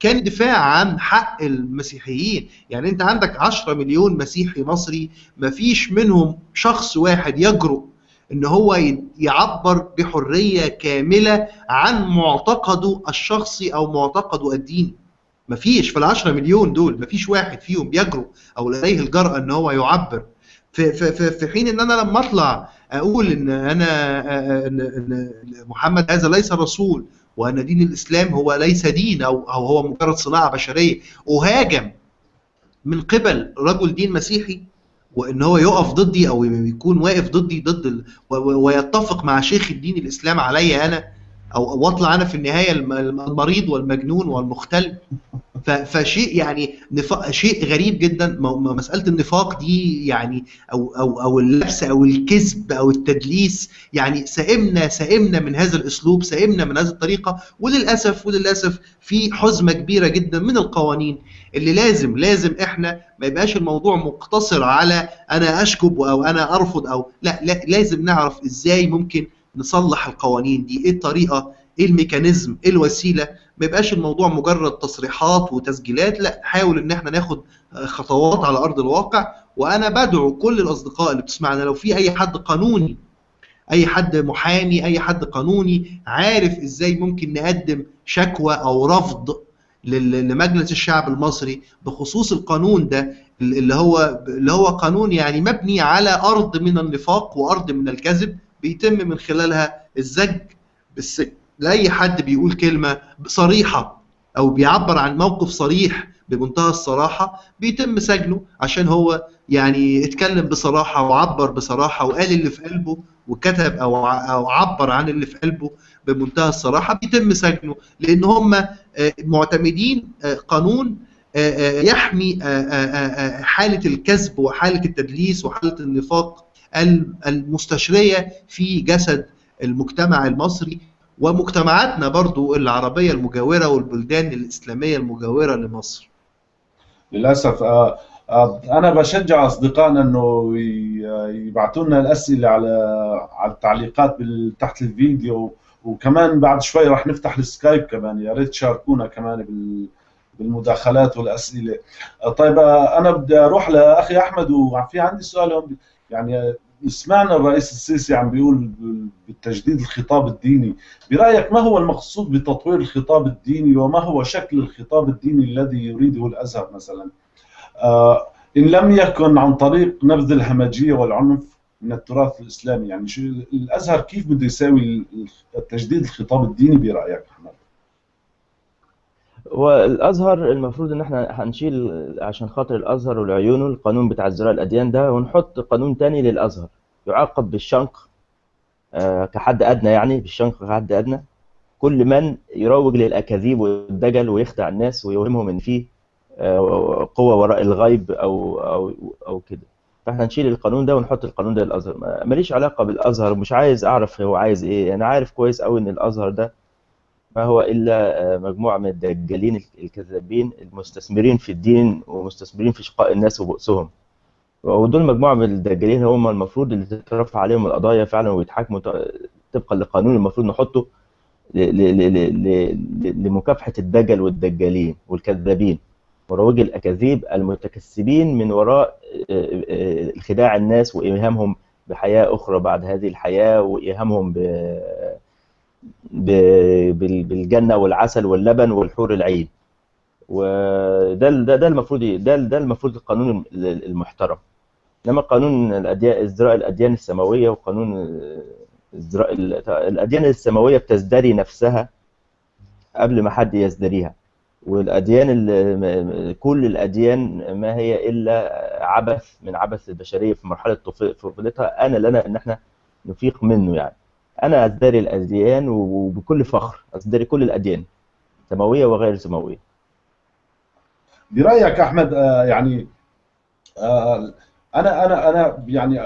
كان دفاع عن حق المسيحيين. يعني أنت عندك 10 مليون مسيحي مصري ما فيش منهم شخص واحد يجرؤ إن هو يعبر بحرية كاملة عن معتقده الشخصي أو معتقده الديني مفيش في ال 10 مليون دول مفيش واحد فيهم يجرؤ أو لديه الجرأة إن هو يعبر. في في في حين إن أنا لما أطلع أقول إن أنا إن إن محمد هذا ليس رسول وأن دين الإسلام هو ليس دين أو أو هو مجرد صناعة بشرية أهاجم من قبل رجل دين مسيحي وإن هو يقف ضدي أو يكون واقف ضدي ضد ال... ويتفق مع شيخ الدين الإسلام عليا أنا أو واطلع أنا في النهاية الم- المريض والمجنون والمختل. ف- فشيء يعني نفاق شيء غريب جدا. مسألة النفاق دي يعني أو أو أو اللبس أو الكذب أو التدليس يعني سئمنا سئمنا من هذا الأسلوب سئمنا من هذه الطريقة. وللاسف وللأسف في حزمة كبيرة جدا من القوانين. اللي لازم لازم إحنا ما يبقاش الموضوع مقتصر على أنا أشكب أو أنا أرفض أو لا, لا لازم نعرف إزاي ممكن نصلح القوانين دي إيه الطريقة إيه الميكانيزم إيه الوسيلة. ما يبقاش الموضوع مجرد تصريحات وتسجيلات لا نحاول إن إحنا ناخد خطوات على أرض الواقع. وأنا بدعو كل الأصدقاء اللي بتسمعنا لو في أي حد قانوني أي حد محامي أي حد قانوني عارف إزاي ممكن نقدم شكوى أو رفض لمجلس الشعب المصري بخصوص القانون ده اللي هو اللي هو قانون يعني مبني على أرض من النفاق وأرض من الكذب بيتم من خلالها الزج بالسجن. لأي حد بيقول كلمة صريحة أو بيعبر عن موقف صريح بمنتهى الصراحة بيتم سجنه عشان هو يعني اتكلم بصراحة وعبر بصراحة وقال اللي في قلبه وكتب أو أو عبر عن اللي في قلبه. بمنتهى الصراحة بيتم سجنه لأن هم آه، معتمدين آه، قانون آه، يحمي حالة الكذب وحالة التدليس وحالة النفاق ال- المستشرية في جسد المجتمع المصري ومجتمعاتنا برضو العربية المجاورة والبلدان الإسلامية المجاورة لمصر. للأسف أنا بشجع أصدقائنا إنه يبعثوا لنا الأسئلة على على التعليقات تحت الفيديو وكمان بعد شوي راح نفتح السكايب كمان يا ريت تشاركونا كمان بال بالمداخلات والأسئلة. طيب أنا بدي أروح لأخي أحمد وفي عندي سؤال يعني سمعنا الرئيس السيسي عم بيقول بالتجديد الخطاب الديني. برأيك ما هو المقصود بتطوير الخطاب الديني وما هو شكل الخطاب الديني الذي يريده الأزهر مثلا؟ آه، إن لم يكن عن طريق نبذ الهمجية والعنف من التراث الإسلامي. يعني شو الأزهر كيف بده يساوي التجديد الخطاب الديني برأيك احمد والأزهر المفروض إن إحنا هنشيل عشان خاطر الأزهر والعيونه القانون بتاع ازدراء الأديان ده ونحط قانون تاني للأزهر. يعاقب بالشنق آه، كحد أدنى يعني بالشنق كحد أدنى. كل من يروج للأكاذيب والدجل ويخدع الناس ويوهمهم إن فيه آه، قوة وراء الغيب أو أو أو كده. فاحنا نشيل القانون ده ونحط القانون ده للأزهر. ما- ماليش علاقة بالأزهر مش عايز أعرف هو عايز إيه. أنا عارف كويس قوي إن الأزهر ده ما هو إلا آه، مجموعة من الدجالين الكذابين المستثمرين في الدين ومستثمرين في شقاء الناس وبؤسهم. ودول مجموعة من الدجالين هم المفروض اللي تترفع عليهم القضايا فعلا ويتحاكموا طبقا لقانون المفروض نحطه ل- ل- ل- ل- ل- لمكافحة الدجل والدجالين والكذابين. مروجي الأكاذيب المتكسبين من وراء آه، آه، خداع الناس وإيهامهم بحياة أخرى بعد هذه الحياة وإيهامهم ب ب- بال- بالجنة والعسل واللبن والحور العين. وده ده ده المفروض ده ده المفروض القانون المحترم. إنما قانون الأديان ازدراء الأديان السماوية وقانون ازدراء ال- الأديان السماوية بتزدري نفسها قبل ما حد يزدريها. والأديان ال- كل الأديان ما هي إلا عبث من عبث البشرية في مرحلة طف- طفولتها. أنا لنا إن إحنا نفيق منه يعني. أنا أزدري الأديان وبكل فخر أزدري كل الأديان سماوية وغير سماوية. برأيك أحمد آه، يعني آه، أنا أنا أنا يعني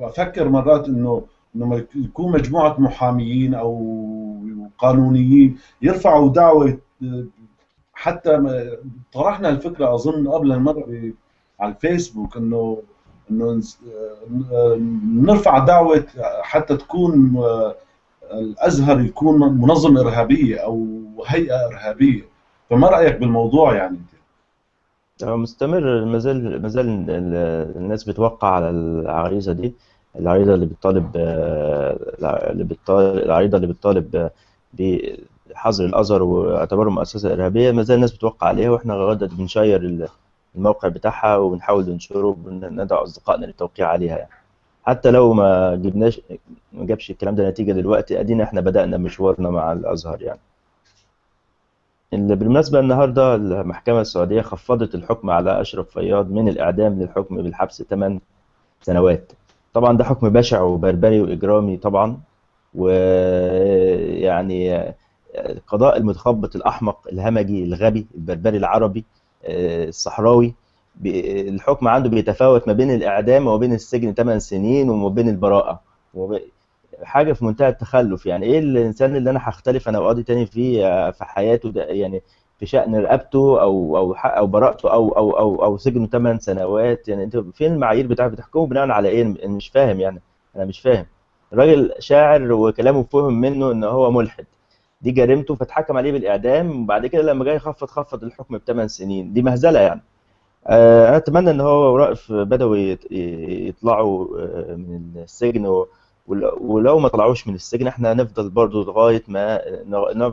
أفكر مرات إنه ما يكون مجموعة محاميين أو قانونيين يرفعوا دعوة آه، حتى طرحنا الفكرة أظن قبل المرة على الفيسبوك انه إنه آه، نرفع دعوة حتى تكون آه، الأزهر يكون منظمة إرهابية أو هيئة إرهابية. فما رأيك بالموضوع يعني هو مستمر. ما زال ما زال ال- الناس بتوقع على العريضة دي. العريضة اللي بتطالب آه، اللي بتطالب العريضة اللي بتطالب بحظر الأزهر واعتباره مؤسسة إرهابية ما زال الناس بتوقع عليها وإحنا لغاية دلوقتي بنشير ال- الموقع بتاعها وبنحاول ننشره وندعو أصدقائنا للتوقيع عليها يعني. حتى لو ما جبناش ما جابش الكلام ده نتيجة دلوقتي أدينا إحنا بدأنا مشوارنا مع الأزهر يعني. اللي بالمناسبة النهاردة المحكمة السعودية خفضت الحكم على أشرف فياض من الإعدام للحكم بالحبس 8 سنوات. طبعا ده حكم بشع وبربري وإجرامي طبعا ويعني القضاء المتخبط الأحمق الهمجي الغبي البربري العربي آه، الصحراوي الحكم عنده بيتفاوت ما بين الإعدام وما بين السجن 8 سنين وما بين البراءة. حاجة في منتهى التخلف. يعني إيه الإنسان اللي أنا هختلف أنا وقاضي تاني فيه في حياته ده؟ يعني في شأن رقبته أو حق أو براءته أو أو أو أو سجنه 8 سنوات؟ يعني أنت فين المعايير بتاعك بتحكمه بناء على أنا مش فاهم يعني. أنا مش فاهم. الراجل شاعر وكلامه فهم منه إن هو ملحد. دي جريمته فاتحكم عليه بالاعدام وبعد كده لما جاي يخفض خفض الحكم بثمان سنين دي مهزله يعني آه، أنا اتمنى ان هو ورائف بدوي يط- يطلعوا آه، من السجن ولو ما طلعوش من السجن إحنا هنفضل برضو لغايه ما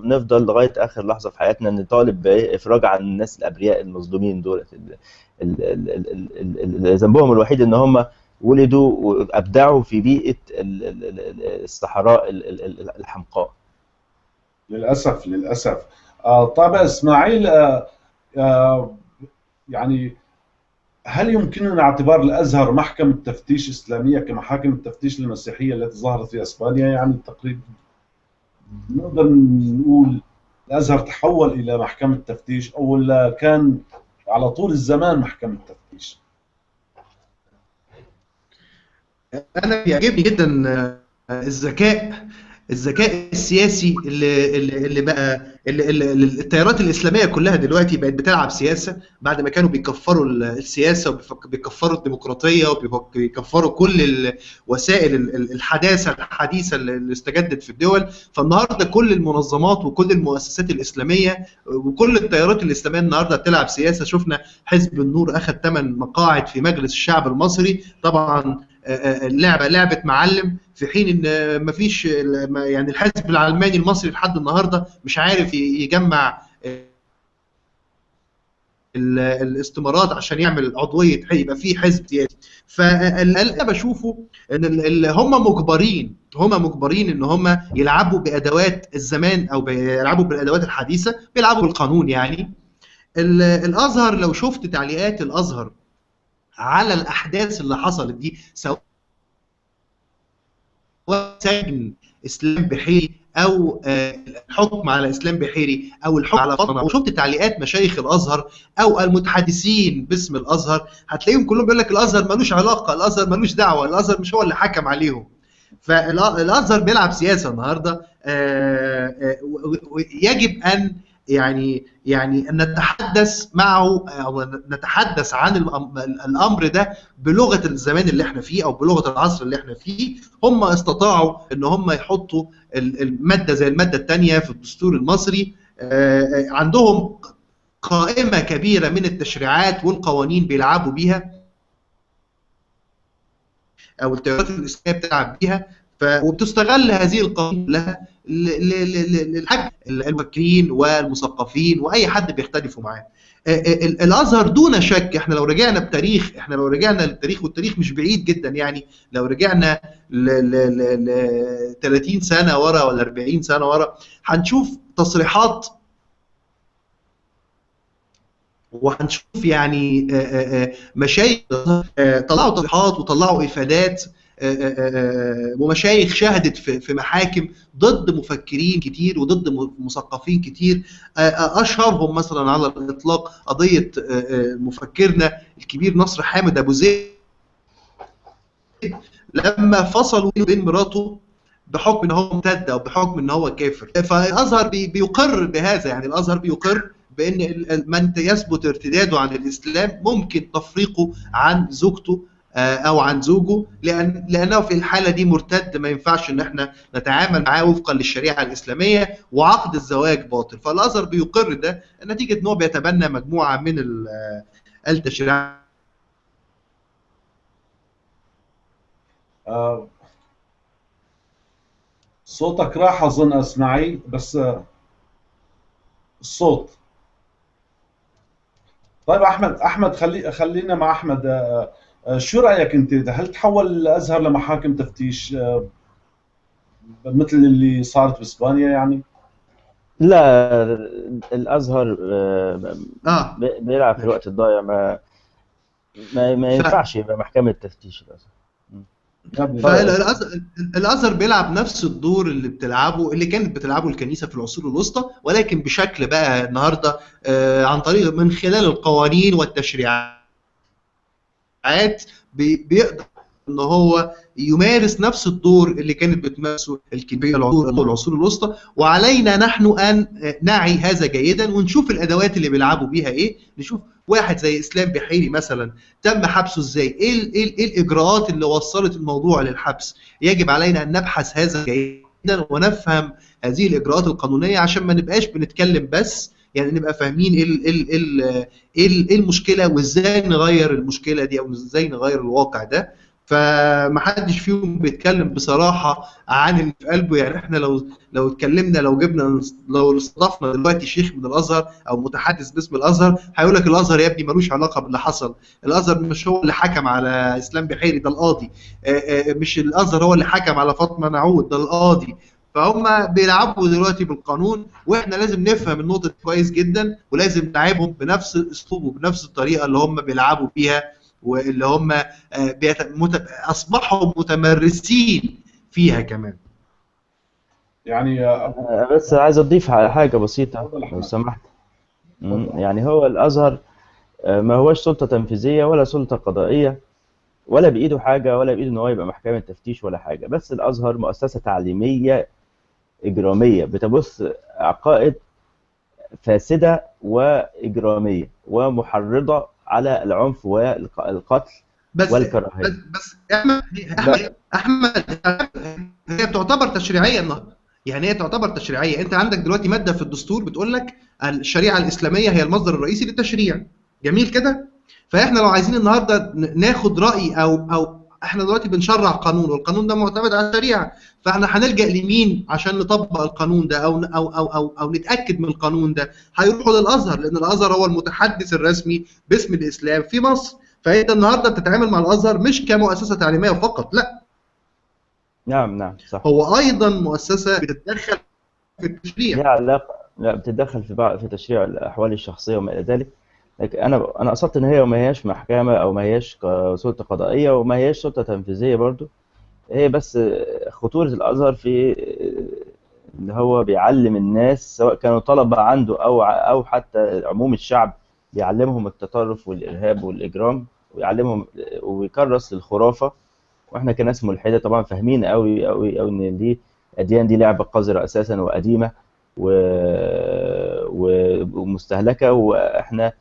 نفضل لغايه اخر لحظه في حياتنا نطالب بافراج عن الناس الابرياء المظلومين دول ال- ال- ال- ال- ال- ال- ال- ذنبهم الوحيد ان هم ولدوا وابدعوا في بيئه ال- ال- ال- الصحراء ال- ال- ال- الحمقاء للأسف للأسف. آه، طيب إسماعيل آه، آه، يعني هل يمكننا اعتبار الأزهر محكمة تفتيش إسلامية كمحاكم التفتيش المسيحية التي ظهرت في إسبانيا؟ يعني تقريبا نقدر نقول الأزهر تحول إلى محكمة تفتيش أو كان على طول الزمان محكمة تفتيش؟ أنا بيعجبني جدا الذكاء الذكاء السياسي اللي اللي بقى اللي التيارات الإسلامية كلها دلوقتي بقت بتلعب سياسة بعد ما كانوا بيكفروا ال- السياسة وبيكفروا الديمقراطية وبيكفروا كل ال- الحداثة الحديثة اللي استجدت في الدول. فالنهاردة كل المنظمات وكل المؤسسات الإسلامية وكل التيارات الإسلامية النهارده بتلعب سياسة. شفنا حزب النور أخذ 8 مقاعد في مجلس الشعب المصري. طبعا اللعبة لعبة معلم في حين إن مفيش يعني الحزب العلماني المصري لحد النهارده مش عارف يجمع الاستمارات عشان يعمل عضوية يبقى في حزب سياسي فاللي أنا بشوفه إن هم مجبرين هم مجبرين إن هم يلعبوا بأدوات الزمان أو بيلعبوا بالأدوات الحديثة بيلعبوا بالقانون يعني. الأزهر لو شفت تعليقات الأزهر على الأحداث اللي حصلت دي سواء سجن إسلام بحيري أو الحكم على إسلام بحيري أو الحكم على فاطمه أو شفت تعليقات مشايخ الأزهر أو المتحدثين باسم الأزهر؟ هتلاقيهم كلهم بيقول لك الأزهر ملوش علاقة الأزهر ملوش دعوة الأزهر مش هو اللي حكم عليهم. فالازهر بيلعب سياسة النهارده ويجب أن يعني يعني نتحدث معه أو نتحدث عن الأمر ده بلغة الزمان اللي إحنا فيه أو بلغة العصر اللي إحنا فيه هم استطاعوا إن هم يحطوا المادة زي المادة الثانية في الدستور المصري عندهم قائمة كبيرة من التشريعات والقوانين بيلعبوا بيها أو التيارات الإسلامية بتلعب بيها. وبتستغل هذه القوانين لها للحج المفكرين والمثقفين وأي حد بيختلفوا معاه. الأزهر دون شك إحنا لو رجعنا بتاريخ إحنا لو رجعنا للتاريخ والتاريخ مش بعيد جدا يعني لو رجعنا ل, ل, ل 30 سنة ورا ولا 40 سنة ورا هنشوف تصريحات وهنشوف يعني مشايخ طلعوا تصريحات وطلعوا إفادات ومشايخ شهدت في محاكم ضد مفكرين كتير وضد مثقفين كتير. أشهرهم مثلا على الإطلاق قضية مفكرنا الكبير نصر حامد أبو زيد لما فصلوا بين مراته بحكم إن هو مرتد أو بحكم إن هو كافر. فالأزهر بيقر بهذا يعني الأزهر بيقر بإن من يثبت ارتداده عن الإسلام ممكن تفريقه عن زوجته أو عن زوجه لأن لأنه في الحالة دي مرتد ما ينفعش إن إحنا نتعامل معاه وفقا للشريعة الإسلامية وعقد الزواج باطل. فالازهر بيقر ده نتيجة إن هو بيتبنى مجموعة من التشريعات آه صوتك راح أظن أسمعي بس آه الصوت. طيب أحمد أحمد خلي خلينا مع أحمد آه شو رأيك أنت؟ هل تحول الازهر لمحاكم تفتيش مثل اللي صارت بإسبانيا يعني؟ لا الأزهر آه. بيلعب في الوقت الضايع. ما ما, ما ينفعش يبقى محكمة تفتيش الأزهر. فالازهر بيلعب نفس الدور اللي بتلعبه اللي كانت بتلعبه الكنيسة في العصور الوسطى ولكن بشكل بقى النهارده عن طريق من خلال القوانين والتشريعات. بيقدر ان هو يمارس نفس الدور اللي كانت بتمارسه الكبيره العصور العصور الوسطى. وعلينا نحن أن نعي هذا جيدا ونشوف الأدوات اللي بيلعبوا بيها إيه. نشوف واحد زي إسلام بحيري مثلا تم حبسه إزاي؟ إيه إيه, إيه الإجراءات اللي وصلت الموضوع للحبس؟ يجب علينا أن نبحث هذا جيدا ونفهم هذه الإجراءات القانونية عشان ما نبقاش بنتكلم بس يعني نبقى فاهمين إيه ال ال ال المشكلة وإزاي نغير المشكلة دي أو إزاي نغير الواقع ده. فمحدش فيهم بيتكلم بصراحة عن اللي في قلبه. يعني إحنا لو لو اتكلمنا لو جبنا لو استضفنا دلوقتي شيخ من الأزهر أو متحدث باسم الأزهر هيقول لك الأزهر يا ابني ملوش علاقة باللي حصل. الأزهر مش هو اللي حكم على إسلام بحيري ده القاضي. مش الأزهر هو اللي حكم على فاطمة نعود ده القاضي. فهم بيلعبوا دلوقتي بالقانون وإحنا لازم نفهم النقطة دي كويس جدا ولازم نلعبهم بنفس الأسلوب وبنفس الطريقة اللي هم بيلعبوا بيها واللي هم مت... أصبحوا متمرسين فيها كمان. يعني بس عايز أضيف حاجة بسيطة لو سمحت. يعني هو الأزهر ما هوش سلطة تنفيذية ولا سلطة قضائية ولا بإيده حاجة ولا بإيده إن هو يبقى محكمة تفتيش ولا حاجة. بس الأزهر مؤسسة تعليمية إجرامية. بتبث عقائد فاسدة وإجرامية ومحرضة على العنف والقتل بس والكراهية. بس بس أحمد أحمد هي بتعتبر تشريعية النهارده يعني هي تعتبر تشريعية. أنت عندك دلوقتي مادة في الدستور بتقول لك الشريعة الإسلامية هي المصدر الرئيسي للتشريع. جميل كده؟ فإحنا لو عايزين النهارده ناخد رأي أو أو إحنا دلوقتي بنشرع قانون والقانون ده معتمد على الشريعة. فاحنا هنلجأ لمين عشان نطبق القانون ده أو أو أو أو, أو نتأكد من القانون ده؟ هيروحوا للأزهر لأن الأزهر هو المتحدث الرسمي باسم الإسلام في مصر. فأنت النهارده بتتعامل مع الأزهر مش كمؤسسة تعليمية فقط لا. نعم نعم صح. هو أيضا مؤسسة بتتدخل في التشريع. لها علاقة لا بتتدخل في بعض في تشريع الأحوال الشخصية وما إلى ذلك. أنا أنا قصدت إن هي ما هياش محكمة أو ما هياش سلطة قضائية وما هياش سلطة تنفيذية برضو. هي بس خطورة الأزهر في اللي هو بيعلم الناس سواء كانوا طلبة عنده أو أو حتى عموم الشعب بيعلمهم التطرف والإرهاب والإجرام ويعلمهم ويكرس للخرافة. وإحنا كناس ملحدة طبعا فاهمين قوي قوي قوي إن دي الاديان دي لعبة قذرة أساسا وقديمة و... ومستهلكة. وإحنا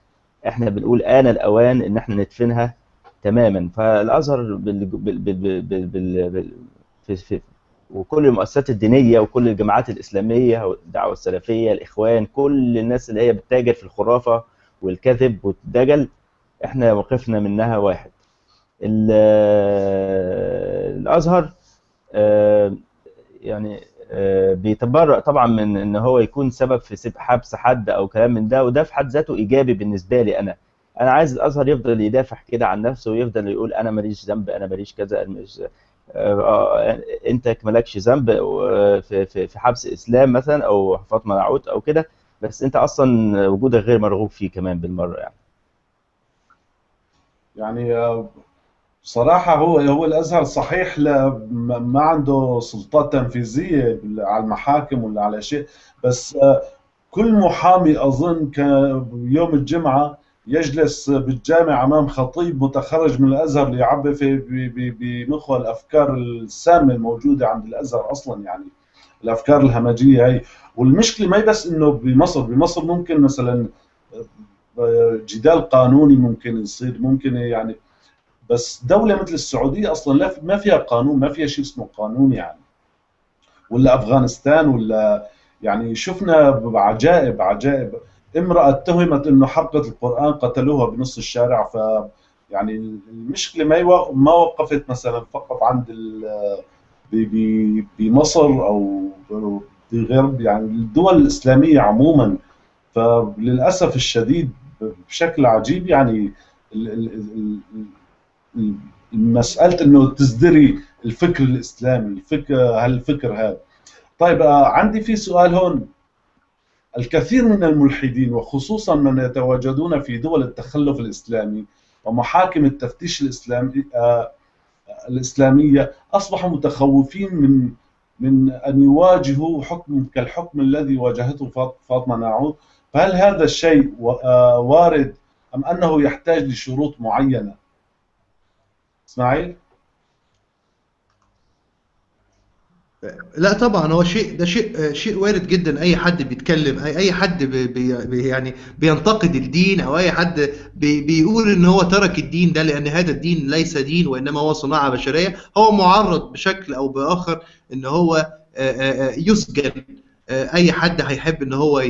إحنا بنقول آن الأوان إن إحنا ندفنها تماما. فالأزهر بال... بال... بال... بال... بال... في... في... وكل المؤسسات الدينية وكل الجماعات الإسلامية والدعوة السلفية الإخوان كل الناس اللي هي بتتاجر في الخرافة والكذب والدجل إحنا موقفنا منها واحد. الأزهر آه، يعني بيتبرأ طبعا من إن هو يكون سبب في حبس حد أو كلام من ده وده في حد ذاته إيجابي بالنسبة لي أنا. أنا عايز الأزهر يفضل يدافع كده عن نفسه ويفضل يقول أنا ماليش ذنب أنا ماليش كذا آه، آه، أنت مالكش ذنب آه، في في في حبس إسلام مثلا أو فاطمة نعوت أو كده بس أنت أصلا وجودك غير مرغوب فيه كمان بالمرة يعني. يعني آه، بصراحة هو هو الأزهر صحيح لا ما عنده سلطات تنفيذية على المحاكم ولا على شيء بس كل محامي أظن كان يوم الجمعة يجلس بالجامع أمام خطيب متخرج من الأزهر ليعبي في بمخه الأفكار السامة الموجودة عند الأزهر أصلا يعني الأفكار الهمجية هي. والمشكلة ما بس إنه بمصر بمصر ممكن مثلا جدال قانوني ممكن يصير ممكن يعني بس دولة مثل السعودية أصلا لا ما فيها قانون ما فيها شيء اسمه قانون يعني. ولا أفغانستان ولا يعني شفنا عجائب عجائب. امرأة اتهمت إنه حرقت القرآن قتلوها بنص الشارع ف يعني المشكلة ما ما وقفت مثلا فقط عند بمصر أو بغير يعني الدول الإسلامية عموما. فللأسف الشديد بشكل عجيب يعني ال- ال- ال- ال- مسألة إنه تزدري الفكر الإسلامي الفكر هالفكر هذا. طيب آه، عندي في سؤال هون. الكثير من الملحدين وخصوصا من يتواجدون في دول التخلف الإسلامي ومحاكم التفتيش الإسلامي آه، الإسلامية أصبحوا متخوفين من من أن يواجهوا حكم كالحكم الذي واجهته فاط- فاطمة ناعود فهل هذا الشيء آه، وارد أم أنه يحتاج لشروط معينة؟ إسماعيل؟ لا طبعا هو شيء ده شيء شيء وارد جدا أي حد بيتكلم اي أي حد بي بي يعني بينتقد الدين أو أي حد بي بيقول إن هو ترك الدين ده لأن هذا الدين ليس دين وإنما هو صناعة بشرية هو معرض بشكل أو بآخر إن هو يسجن أي حد هيحب إن هو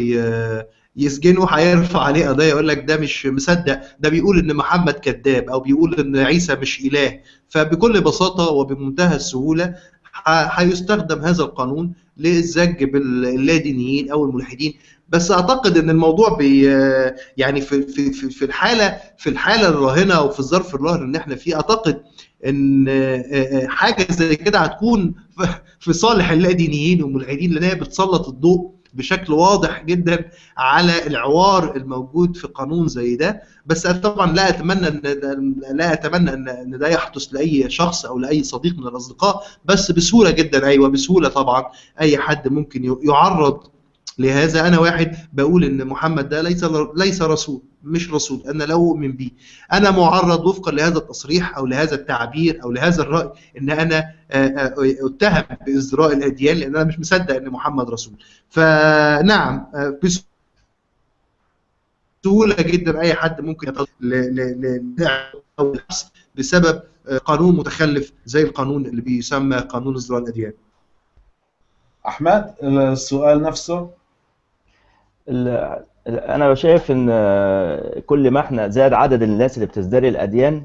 يسجنه هيرفع عليه قضيه يقول لك ده مش مصدق. ده بيقول إن محمد كذاب أو بيقول إن عيسى مش إله. فبكل بساطة وبمنتهى السهولة هيستخدم هذا القانون للزج باللادينيين أو الملحدين. بس أعتقد إن الموضوع بي يعني في في في الحالة في الحالة الراهنة وفي الظرف الراهن اللي إحنا فيه أعتقد إن حاجة زي كده هتكون في صالح اللادينيين والملحدين لأن هي بتسلط الضوء بشكل واضح جدا على العوار الموجود في قانون زي ده. بس أنا طبعا لا أتمنى ان لا أتمنى ان إن ده يحدث لأي شخص أو لأي صديق من الأصدقاء. بس بسهولة جدا أيوه بسهولة طبعا أي حد ممكن يعرض لهذا أنا واحد بقول إن محمد ده ليس ليس رسول مش رسول أنا لا اؤمن به أنا معرض وفقا لهذا التصريح أو لهذا التعبير أو لهذا الرأي إن أنا اتهم بازدراء الأديان لأن أنا مش مصدق إن محمد رسول. فنعم بسهولة جدا أي حد ممكن أو بسبب قانون متخلف زي القانون اللي بيسمى قانون ازدراء الأديان. أحمد السؤال نفسه. أنا شايف إن كل ما إحنا زاد عدد الناس اللي بتزدري الأديان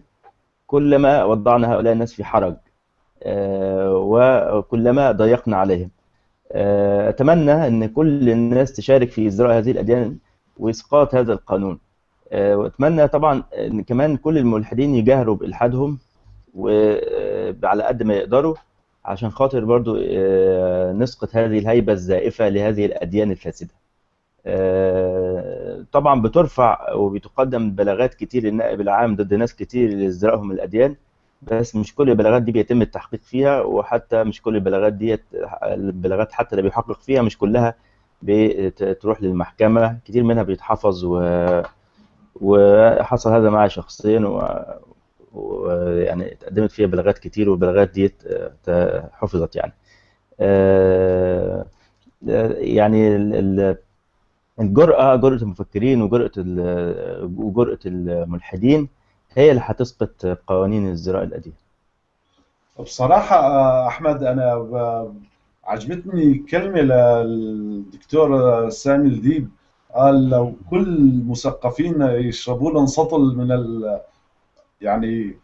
كل ما وضعنا هؤلاء الناس في حرج وكلما ضيقنا عليهم. أتمنى إن كل الناس تشارك في ازدراء هذه الأديان وإسقاط هذا القانون. وأتمنى طبعا إن كمان كل الملحدين يجاهروا بإلحادهم وعلى قد ما يقدروا عشان خاطر برضو نسقط هذه الهيبة الزائفة لهذه الأديان الفاسدة. طبعا بترفع وبتقدم بلاغات كتير للنائب العام ضد ناس كتير لازدرائهم الأديان بس مش كل البلاغات دي بيتم التحقيق فيها وحتى مش كل البلاغات ديت البلاغات حتى اللي بيحقق فيها مش كلها بتروح للمحكمة كتير منها بيتحفظ و... وحصل هذا معي شخصيا ويعني و... يعني اتقدمت فيها بلاغات كتير والبلاغات ديت حفظت يعني. يعني الجرأة جرأة المفكرين وجرأة وجرأة الملحدين هي اللي هتسقط قوانين ازدراء الأديان بصراحة أحمد أنا عجبتني كلمة للدكتور سامي الديب. قال لو كل المثقفين يشربوا لهم سطل من ال يعني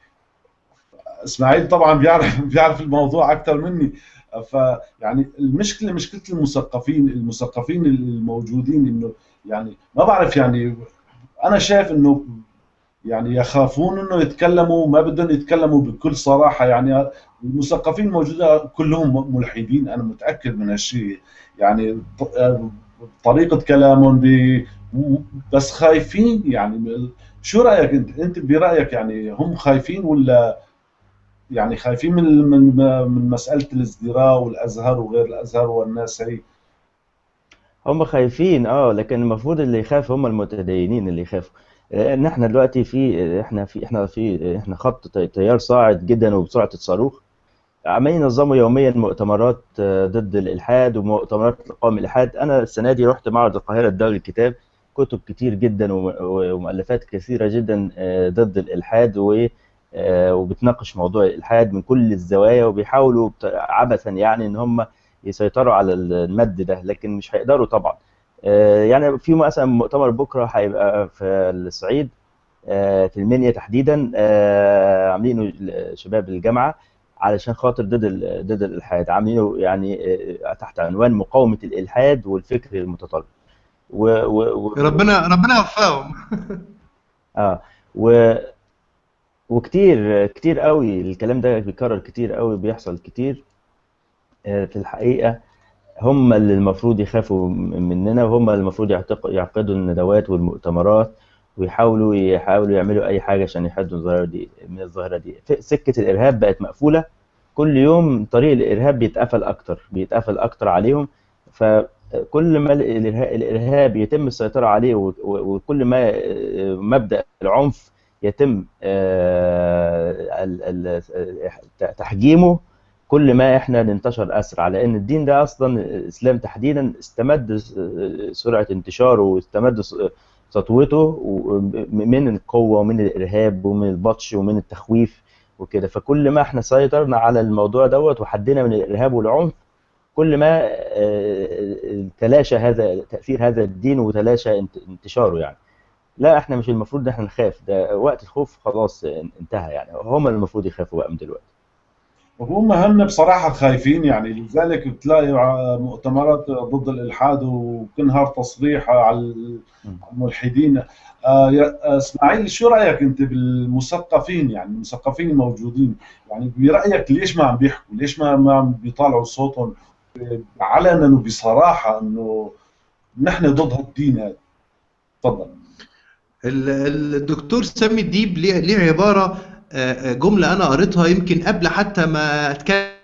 إسماعيل طبعا بيعرف بيعرف الموضوع أكثر مني. فيعني المشكلة مشكلة المثقفين المثقفين الموجودين إنه يعني ما بعرف يعني أنا شايف إنه يعني يخافون إنه يتكلموا ما بدهم يتكلموا بكل صراحة يعني المثقفين موجودة كلهم ملحدين أنا متأكد من هالشيء. يعني طريقة كلامهم بس خايفين يعني شو رأيك أنت؟ أنت برأيك يعني هم خايفين ولا يعني خايفين من من من مسألة الازدراء والأزهر وغير الأزهر والناس هي. هم خايفين آه لكن المفروض اللي يخاف هم المتدينين اللي يخافوا. إحنا دلوقتي في إحنا في إحنا في إحنا خط تيار صاعد جدا وبسرعة الصاروخ. عمالين ينظموا يوميا مؤتمرات ضد الإلحاد ومؤتمرات لقوم الإلحاد. أنا السنة دي رحت معرض القاهرة الدولي الكتاب. كتب كتير جدا ومؤلفات كثيرة جدا ضد الإلحاد و وبتناقش موضوع الالحاد من كل الزوايا وبيحاولوا عبثا يعني إن هم يسيطروا على المد ده لكن مش هيقدروا طبعا. يعني في مثلا مؤتمر بكرة هيبقى في الصعيد في المنيا تحديدا عاملينه شباب الجامعة علشان خاطر ضد ضد الإلحاد. عاملينه يعني تحت عنوان مقاومة الإلحاد والفكر المتطرف. و, و, و ربنا ربنا يوفقهم. آه و وكتير كتير قوي الكلام ده بيكرر كتير قوي بيحصل كتير في الحقيقة هم اللي المفروض يخافوا مننا وهم اللي المفروض يعقدوا الندوات والمؤتمرات ويحاولوا يحاولوا يعملوا أي حاجة عشان يحدوا الظاهرة دي من الظاهرة دي. سكة الإرهاب بقت مقفولة. كل يوم طريق الإرهاب بيتقفل أكتر بيتقفل أكتر عليهم. فكل ما الإرهاب يتم السيطرة عليه وكل ما مبدأ العنف يتم تحجيمه كل ما إحنا ننتشر أسرع لأن الدين ده أصلا الإسلام تحديدا استمد سرعة انتشاره واستمد سطوته من القوة ومن الإرهاب ومن البطش ومن التخويف وكده. فكل ما إحنا سيطرنا على الموضوع دوت وحدنا من الإرهاب والعنف كل ما تلاشى هذا تأثير هذا الدين وتلاشى انتشاره يعني. لا إحنا مش المفروض ان إحنا نخاف. ده وقت الخوف خلاص انتهى يعني. هم المفروض يخافوا بقى من دلوقتي. وهم هن بصراحة خايفين يعني. لذلك بتلاقي مؤتمرات ضد الإلحاد وكنهار تصريح على الملحدين. إسماعيل شو رأيك أنت بالمثقفين يعني؟ المثقفين الموجودين. يعني برأيك ليش ما عم بيحكوا؟ ليش ما ما عم بيطالعوا صوتهم؟ علنا وبصراحة إنه نحن ضد هالدين هذا. تفضل. الدكتور سامي الديب ليه عبارة جملة أنا قريتها يمكن قبل حتى ما أتكلم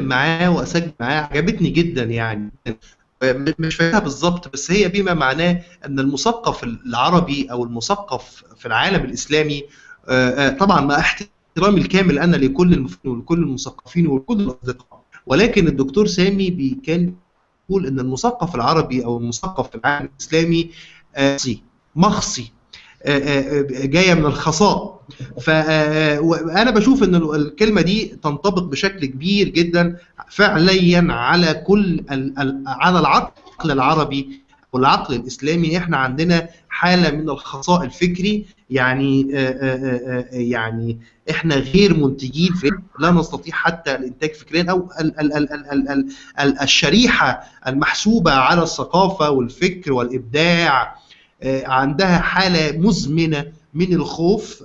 معاه وأسجل معاه عجبتني جدا يعني. مش فاهمها بالظبط بس هي بما معناه أن المثقف العربي أو المثقف في العالم الإسلامي طبعا مع احترامي الكامل أنا لكل ولكل المثقفين ولكل الأصدقاء. ولكن الدكتور سامي كان يقول أن المثقف العربي أو المثقف في العالم الإسلامي مخصي جاية من الخصاء. فانا بشوف إن الكلمة دي تنطبق بشكل كبير جدا فعليا على كل على العقل العربي والعقل الإسلامي. إحنا عندنا حالة من الخصاء الفكري يعني يعني إحنا غير منتجين في لا نستطيع حتى الإنتاج فكريا أو ال ال ال ال ال ال الشريحة المحسوبة على الثقافة والفكر والإبداع عندها حالة مزمنة من الخوف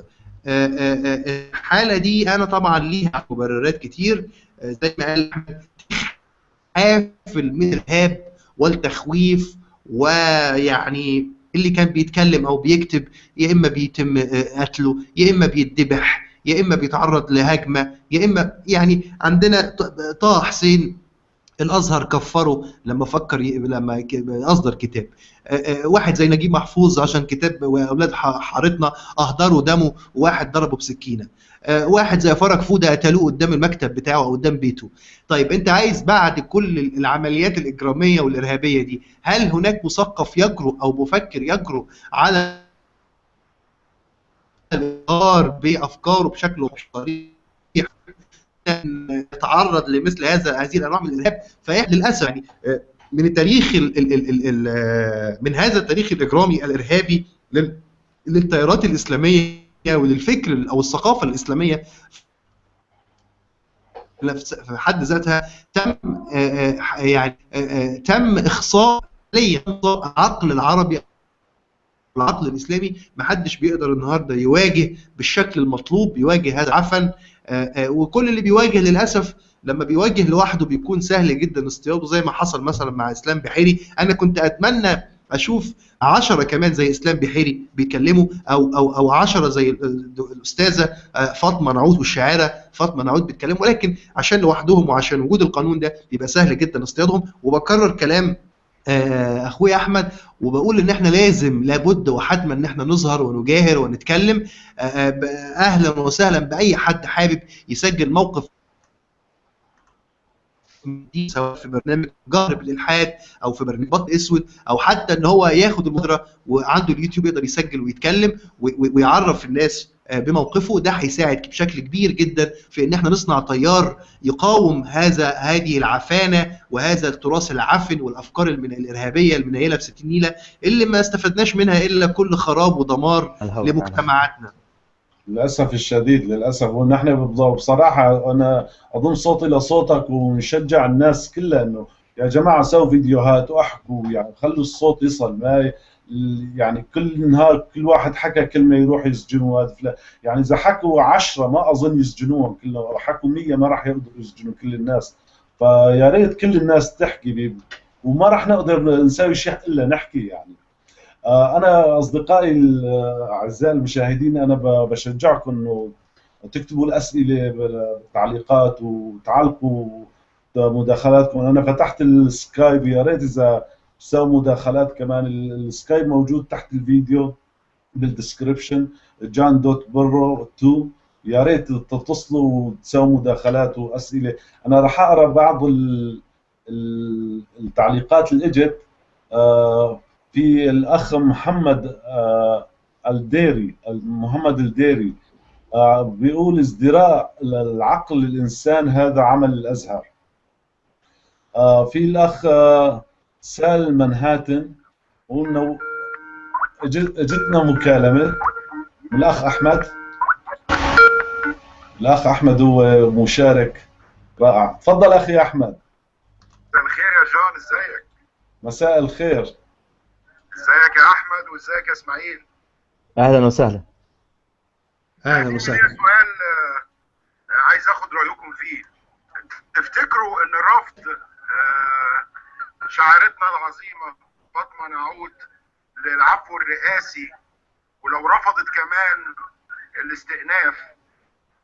الحالة دي أنا طبعا ليها مبررات كتير زي ما قال حافل من الإرهاب والتخويف ويعني اللي كان بيتكلم أو بيكتب يا إما بيتم قتله يا إما بيتذبح يا إما بيتعرض لهجمة يا إما يعني عندنا طه حسين الأزهر كفره لما فكر. لما أصدر كتاب واحد زي نجيب محفوظ عشان كتاب واولاد حارتنا اهدروا دمه وواحد ضربه بسكينة. واحد زي فرج فودة قتلوه قدام المكتب بتاعه أو قدام بيته. طيب أنت عايز بعد كل العمليات الإجرامية والإرهابية دي هل هناك مثقف يجرؤ أو مفكر يجرؤ على الإظهار بأفكاره بشكل صريح يتعرض لمثل هذا هذه الأنواع من الإرهاب؟ فاحنا للأسف يعني من التاريخ ال ال ال ال من هذا التاريخ الإجرامي الإرهابي للتيارات الإسلامية وللفكر أو الثقافة الإسلامية في حد ذاتها تم يعني تم إخصاء العقل العربي العقل الإسلامي. ما حدش بيقدر النهارده يواجه بالشكل المطلوب يواجه هذا عفن وكل اللي بيواجه للأسف لما بيواجه لوحده بيكون سهل جدا اصطياده زي ما حصل مثلا مع إسلام بحيري. أنا كنت أتمنى أشوف عشرة كمان زي إسلام بحيري بيكلموا أو أو أو 10 زي الأستاذة فاطمة نعود والشاعرة فاطمة نعود بيتكلموا. ولكن عشان لوحدهم وعشان وجود القانون ده بيبقى سهل جدا اصطيادهم. وبكرر كلام أخويا أحمد وبقول إن إحنا لازم لابد وحتما إن إحنا نظهر ونجاهر ونتكلم. أهلا وسهلا بأي حد حابب يسجل موقف دي سواء في برنامج جهر بالإلحاد أو في برنامج بط أسود أو حتى إن هو ياخد المبادرة وعنده اليوتيوب يقدر يسجل ويتكلم ويعرف الناس بموقفه ده هيساعد بشكل كبير جدا في إن إحنا نصنع تيار يقاوم هذا هذه العفانة وهذا التراث العفن والأفكار الإرهابية المنيلة في 60 نيلة اللي ما استفدناش منها إلا كل خراب ودمار لمجتمعاتنا. للأسف الشديد للأسف. ونحن بصراحة أنا أضم صوتي لصوتك ونشجع الناس كلها إنه يا جماعة سووا فيديوهات واحكوا يعني خلوا الصوت يصل. ما يعني كل نهار كل واحد حكى كلمة يروح يسجنوا هذا يعني إذا حكوا عشرة ما أظن يسجنوهم كلهم حكوا 100 ما راح يقدروا يسجنوا كل الناس. فيا ريت كل الناس تحكي وما راح نقدر نسوي شيء إلا نحكي يعني. أنا أصدقائي الاعزاء المشاهدين أنا بشجعكم إنه تكتبوا الأسئلة بالتعليقات وتعلقوا مداخلاتكم أنا فتحت السكايب يا ريت إذا تسووا مداخلات كمان. السكايب موجود تحت الفيديو بال description جان dot pro 2 يا ريت تتصلوا وتسووا مداخلات وأسئلة. أنا راح أقرأ بعض التعليقات اللي اجت في الأخ محمد الديري محمد الديري بيقول ازدراء العقل الإنسان هذا عمل الأزهر. في الأخ سال منهاتن قلنا أجتنا مكالمة من الأخ أحمد. الأخ أحمد هو مشارك رائع. تفضل أخي أحمد. مساء الخير يا جون إزيك؟ مساء الخير. ازيك يا احمد وازيك يا اسماعيل؟ أهلا وسهلا. أهلا وسهلا. سؤال عايز اخد رأيكم فيه. تفتكروا ان رفض شاعرتنا العظيمة فاطمة نعود للعفو الرئاسي؟ ولو رفضت كمان الاستئناف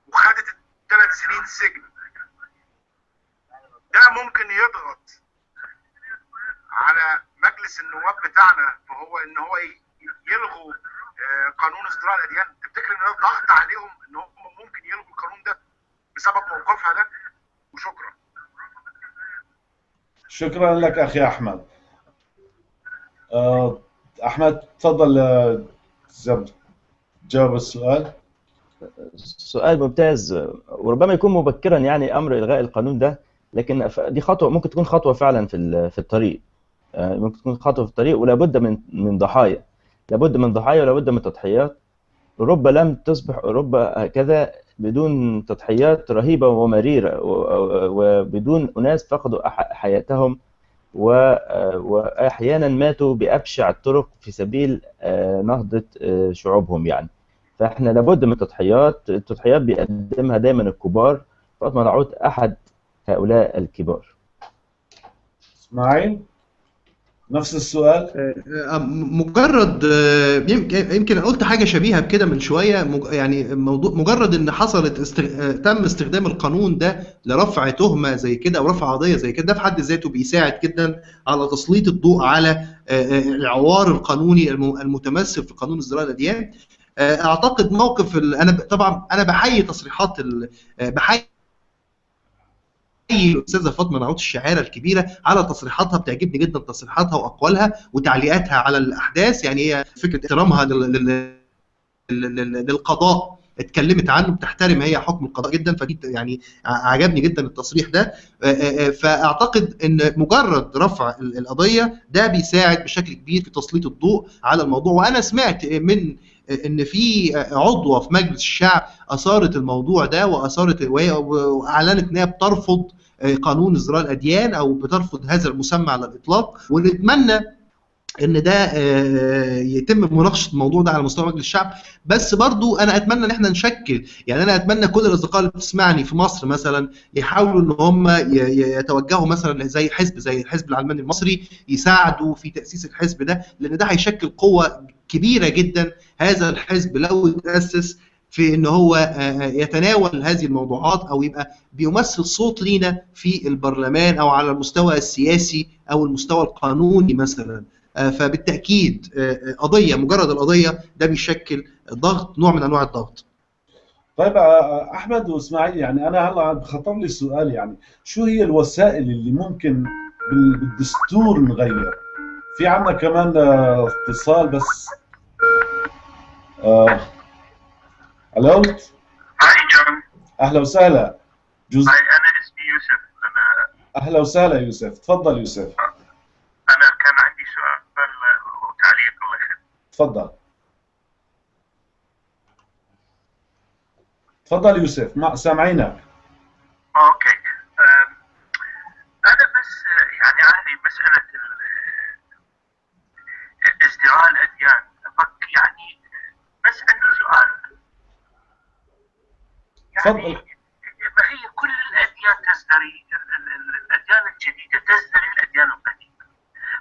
وخدت ثلاث سنين سجن ده ممكن يضغط على مجلس النواب بتاعنا فهو إن هو يلغوا قانون ازدراء الأديان. تفتكر إن ده ضغط عليهم إن هم ممكن يلغوا القانون ده بسبب موقفها ده؟ وشكرا. شكرا لك أخي أحمد. أحمد تفضل جاوب السؤال. سؤال ممتاز. وربما يكون مبكرا يعني أمر إلغاء القانون ده لكن دي خطوة ممكن تكون خطوة فعلا في في الطريق. ممكن تكون خطوه في الطريق ولا بد من من ضحايا. لابد من ضحايا ولا بد من تضحيات. أوروبا لم تصبح أوروبا هكذا بدون تضحيات رهيبة ومريرة وبدون أناس فقدوا حياتهم وأحيانا ماتوا بأبشع الطرق في سبيل نهضة شعوبهم يعني. فإحنا لابد من تضحيات. التضحيات بيقدمها دايما الكبار. فاطمة نعود أحد هؤلاء الكبار. إسماعيل؟ نفس السؤال. مجرد يمكن يمكن قلت حاجة شبيهة بكده من شوية. يعني موضوع مجرد إن حصلت استغ... تم استخدام القانون ده لرفع تهمة زي كده أو رفع قضية زي كده ده في حد ذاته بيساعد جدا على تسليط الضوء على العوار القانوني المتمثل في قانون ازدراء الأديان. أعتقد موقف ال... أنا طبعا أنا بحيي تصريحات ال... بحيي الاستاذه فاطمة نعود الشاعره الكبيرة على تصريحاتها بتعجبني جدا تصريحاتها وأقوالها وتعليقاتها على الأحداث. يعني هي فكرة احترامها لل... لل... للقضاء. اتكلمت عنه بتحترم هي حكم القضاء جدا فدي يعني عجبني جدا التصريح ده. فأعتقد إن مجرد رفع ال- القضية ده بيساعد بشكل كبير في تسليط الضوء على الموضوع. وأنا سمعت من إن في عضوة في مجلس الشعب أثارت الموضوع ده وأثارت وأعلنت إن هي بترفض قانون ازدراء الأديان أو بترفض هذا المسمى على الإطلاق. ونتمنى إن ده آه، يتم مناقشة الموضوع ده على مستوى مجلس الشعب. بس برضو أنا أتمنى إن إحنا نشكل يعني أنا أتمنى كل الأصدقاء اللي بتسمعني في مصر مثلا يحاولوا إن هم يتوجهوا مثلا زي حزب زي الحزب العلماني المصري يساعدوا في تأسيس الحزب ده لأن ده هيشكل قوة كبيرة جدا. هذا الحزب لو تأسس في إن هو آه، يتناول هذه الموضوعات أو يبقى بيمثل صوت لينا في البرلمان أو على المستوى السياسي أو المستوى القانوني مثلا. آه، فبالتأكيد آه، آه، قضية مجرد القضية ده بيشكل ضغط نوع من أنواع الضغط. طيب آه، أحمد وإسماعيل يعني أنا هلأ خطر لي سؤال يعني شو هي الوسائل اللي ممكن بال- بالدستور نغير؟ في عندنا كمان آه، اتصال بس. آه، ألو؟ هاي جون أهلا وسهلا. جزء هاي أنا اسمي يوسف أنا أهلا وسهلا يوسف. تفضل يوسف. أنا كان عندي سؤال. وتعليق الله يخليك؟ تفضل. تفضل يوسف. ما سامعينك. أوكي. أم، أنا بس يعني أهلي مسألة ال- ازدراء الاديان فك يعني بس عندي سؤال يعني تفضل. ما هي كل الأديان تزدري ال- ال- ال- الأديان الجديدة تزدري الأديان القديمة.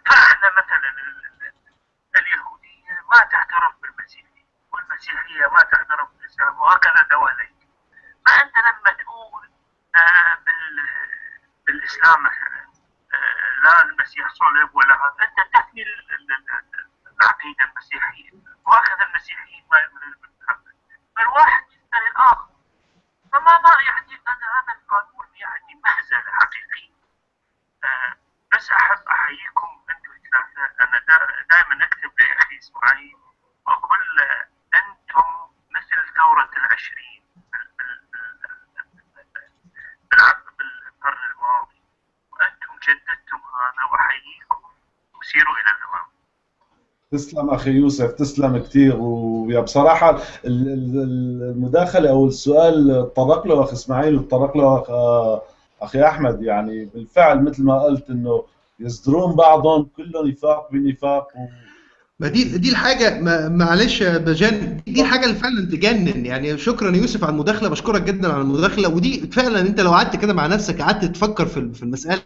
فاحنا مثلا ال- ال- اليهودية ما تعترف بالمسيحية والمسيحية ما تعترف بالإسلام وهكذا دواليك. فانت لما تقول بال بالإسلام مثلا. آه، لا المسيح صلب ولا هذا. أنت تحمي ال- ال- ال- العقيدة المسيحية وهكذا المسيحيين ما يؤمنون بالمحمد فالواحد يسال الآخر فما ما يعني أنا هذا القانون يعني مهزله حقيقيه آه، بس احب احييكم أنتم الثلاثه أنا دائما اكتب لاخي اسماعيل واقول له أنتم مثل ثوره العشرين بال- بال- بال- بالعقد بالقرن الماضي وأنتم جددتم هذا واحييكم وسيروا إلى الامام تسلم أخي يوسف تسلم كثير ويا بصراحة ال- ال- المداخلة أو السؤال تطرق له أخي إسماعيل وتطرق له أخي أحمد. يعني بالفعل مثل ما قلت إنه يصدرون بعضهم كله نفاق بنفاق و... ما دي دي الحاجة معلش يا بجان دي الحاجة اللي فعلا تجنن. يعني شكرا يوسف على المداخلة بشكرك جدا على المداخلة. ودي فعلا أنت لو قعدت كده مع نفسك قعدت تفكر في المسألة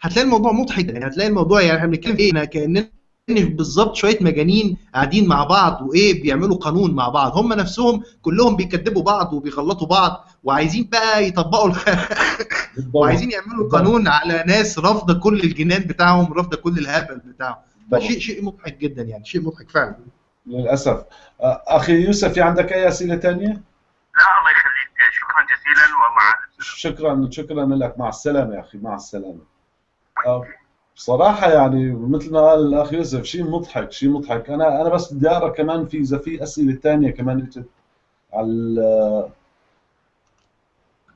هتلاقي الموضوع مضحك يعني هتلاقي الموضوع يعني إحنا بنتكلم في إيه؟ كأننا بالظبط شوية مجانين قاعدين مع بعض وإيه؟ بيعملوا قانون مع بعض. هم نفسهم كلهم بيكذبوا بعض وبيغلطوا بعض وعايزين بقى يطبقوا الخ... وعايزين يعملوا قانون على ناس رافضة كل الجنان بتاعهم رافضة كل الهبل بتاعهم. فشيء شيء مضحك جدا يعني شيء مضحك فعلا. للأسف. أخي يوسف في عندك أي أسئلة ثانية؟ لا الله يخليك. شكرا جزيلا ومع شكرا شكرا لك. مع السلامة يا أخي مع السلامة. بصراحة يعني مثل ما قال الأخ يوسف شيء مضحك شيء مضحك. أنا أنا بس بدي أقرأ كمان في إذا في أسئلة ثانية كمان إجت على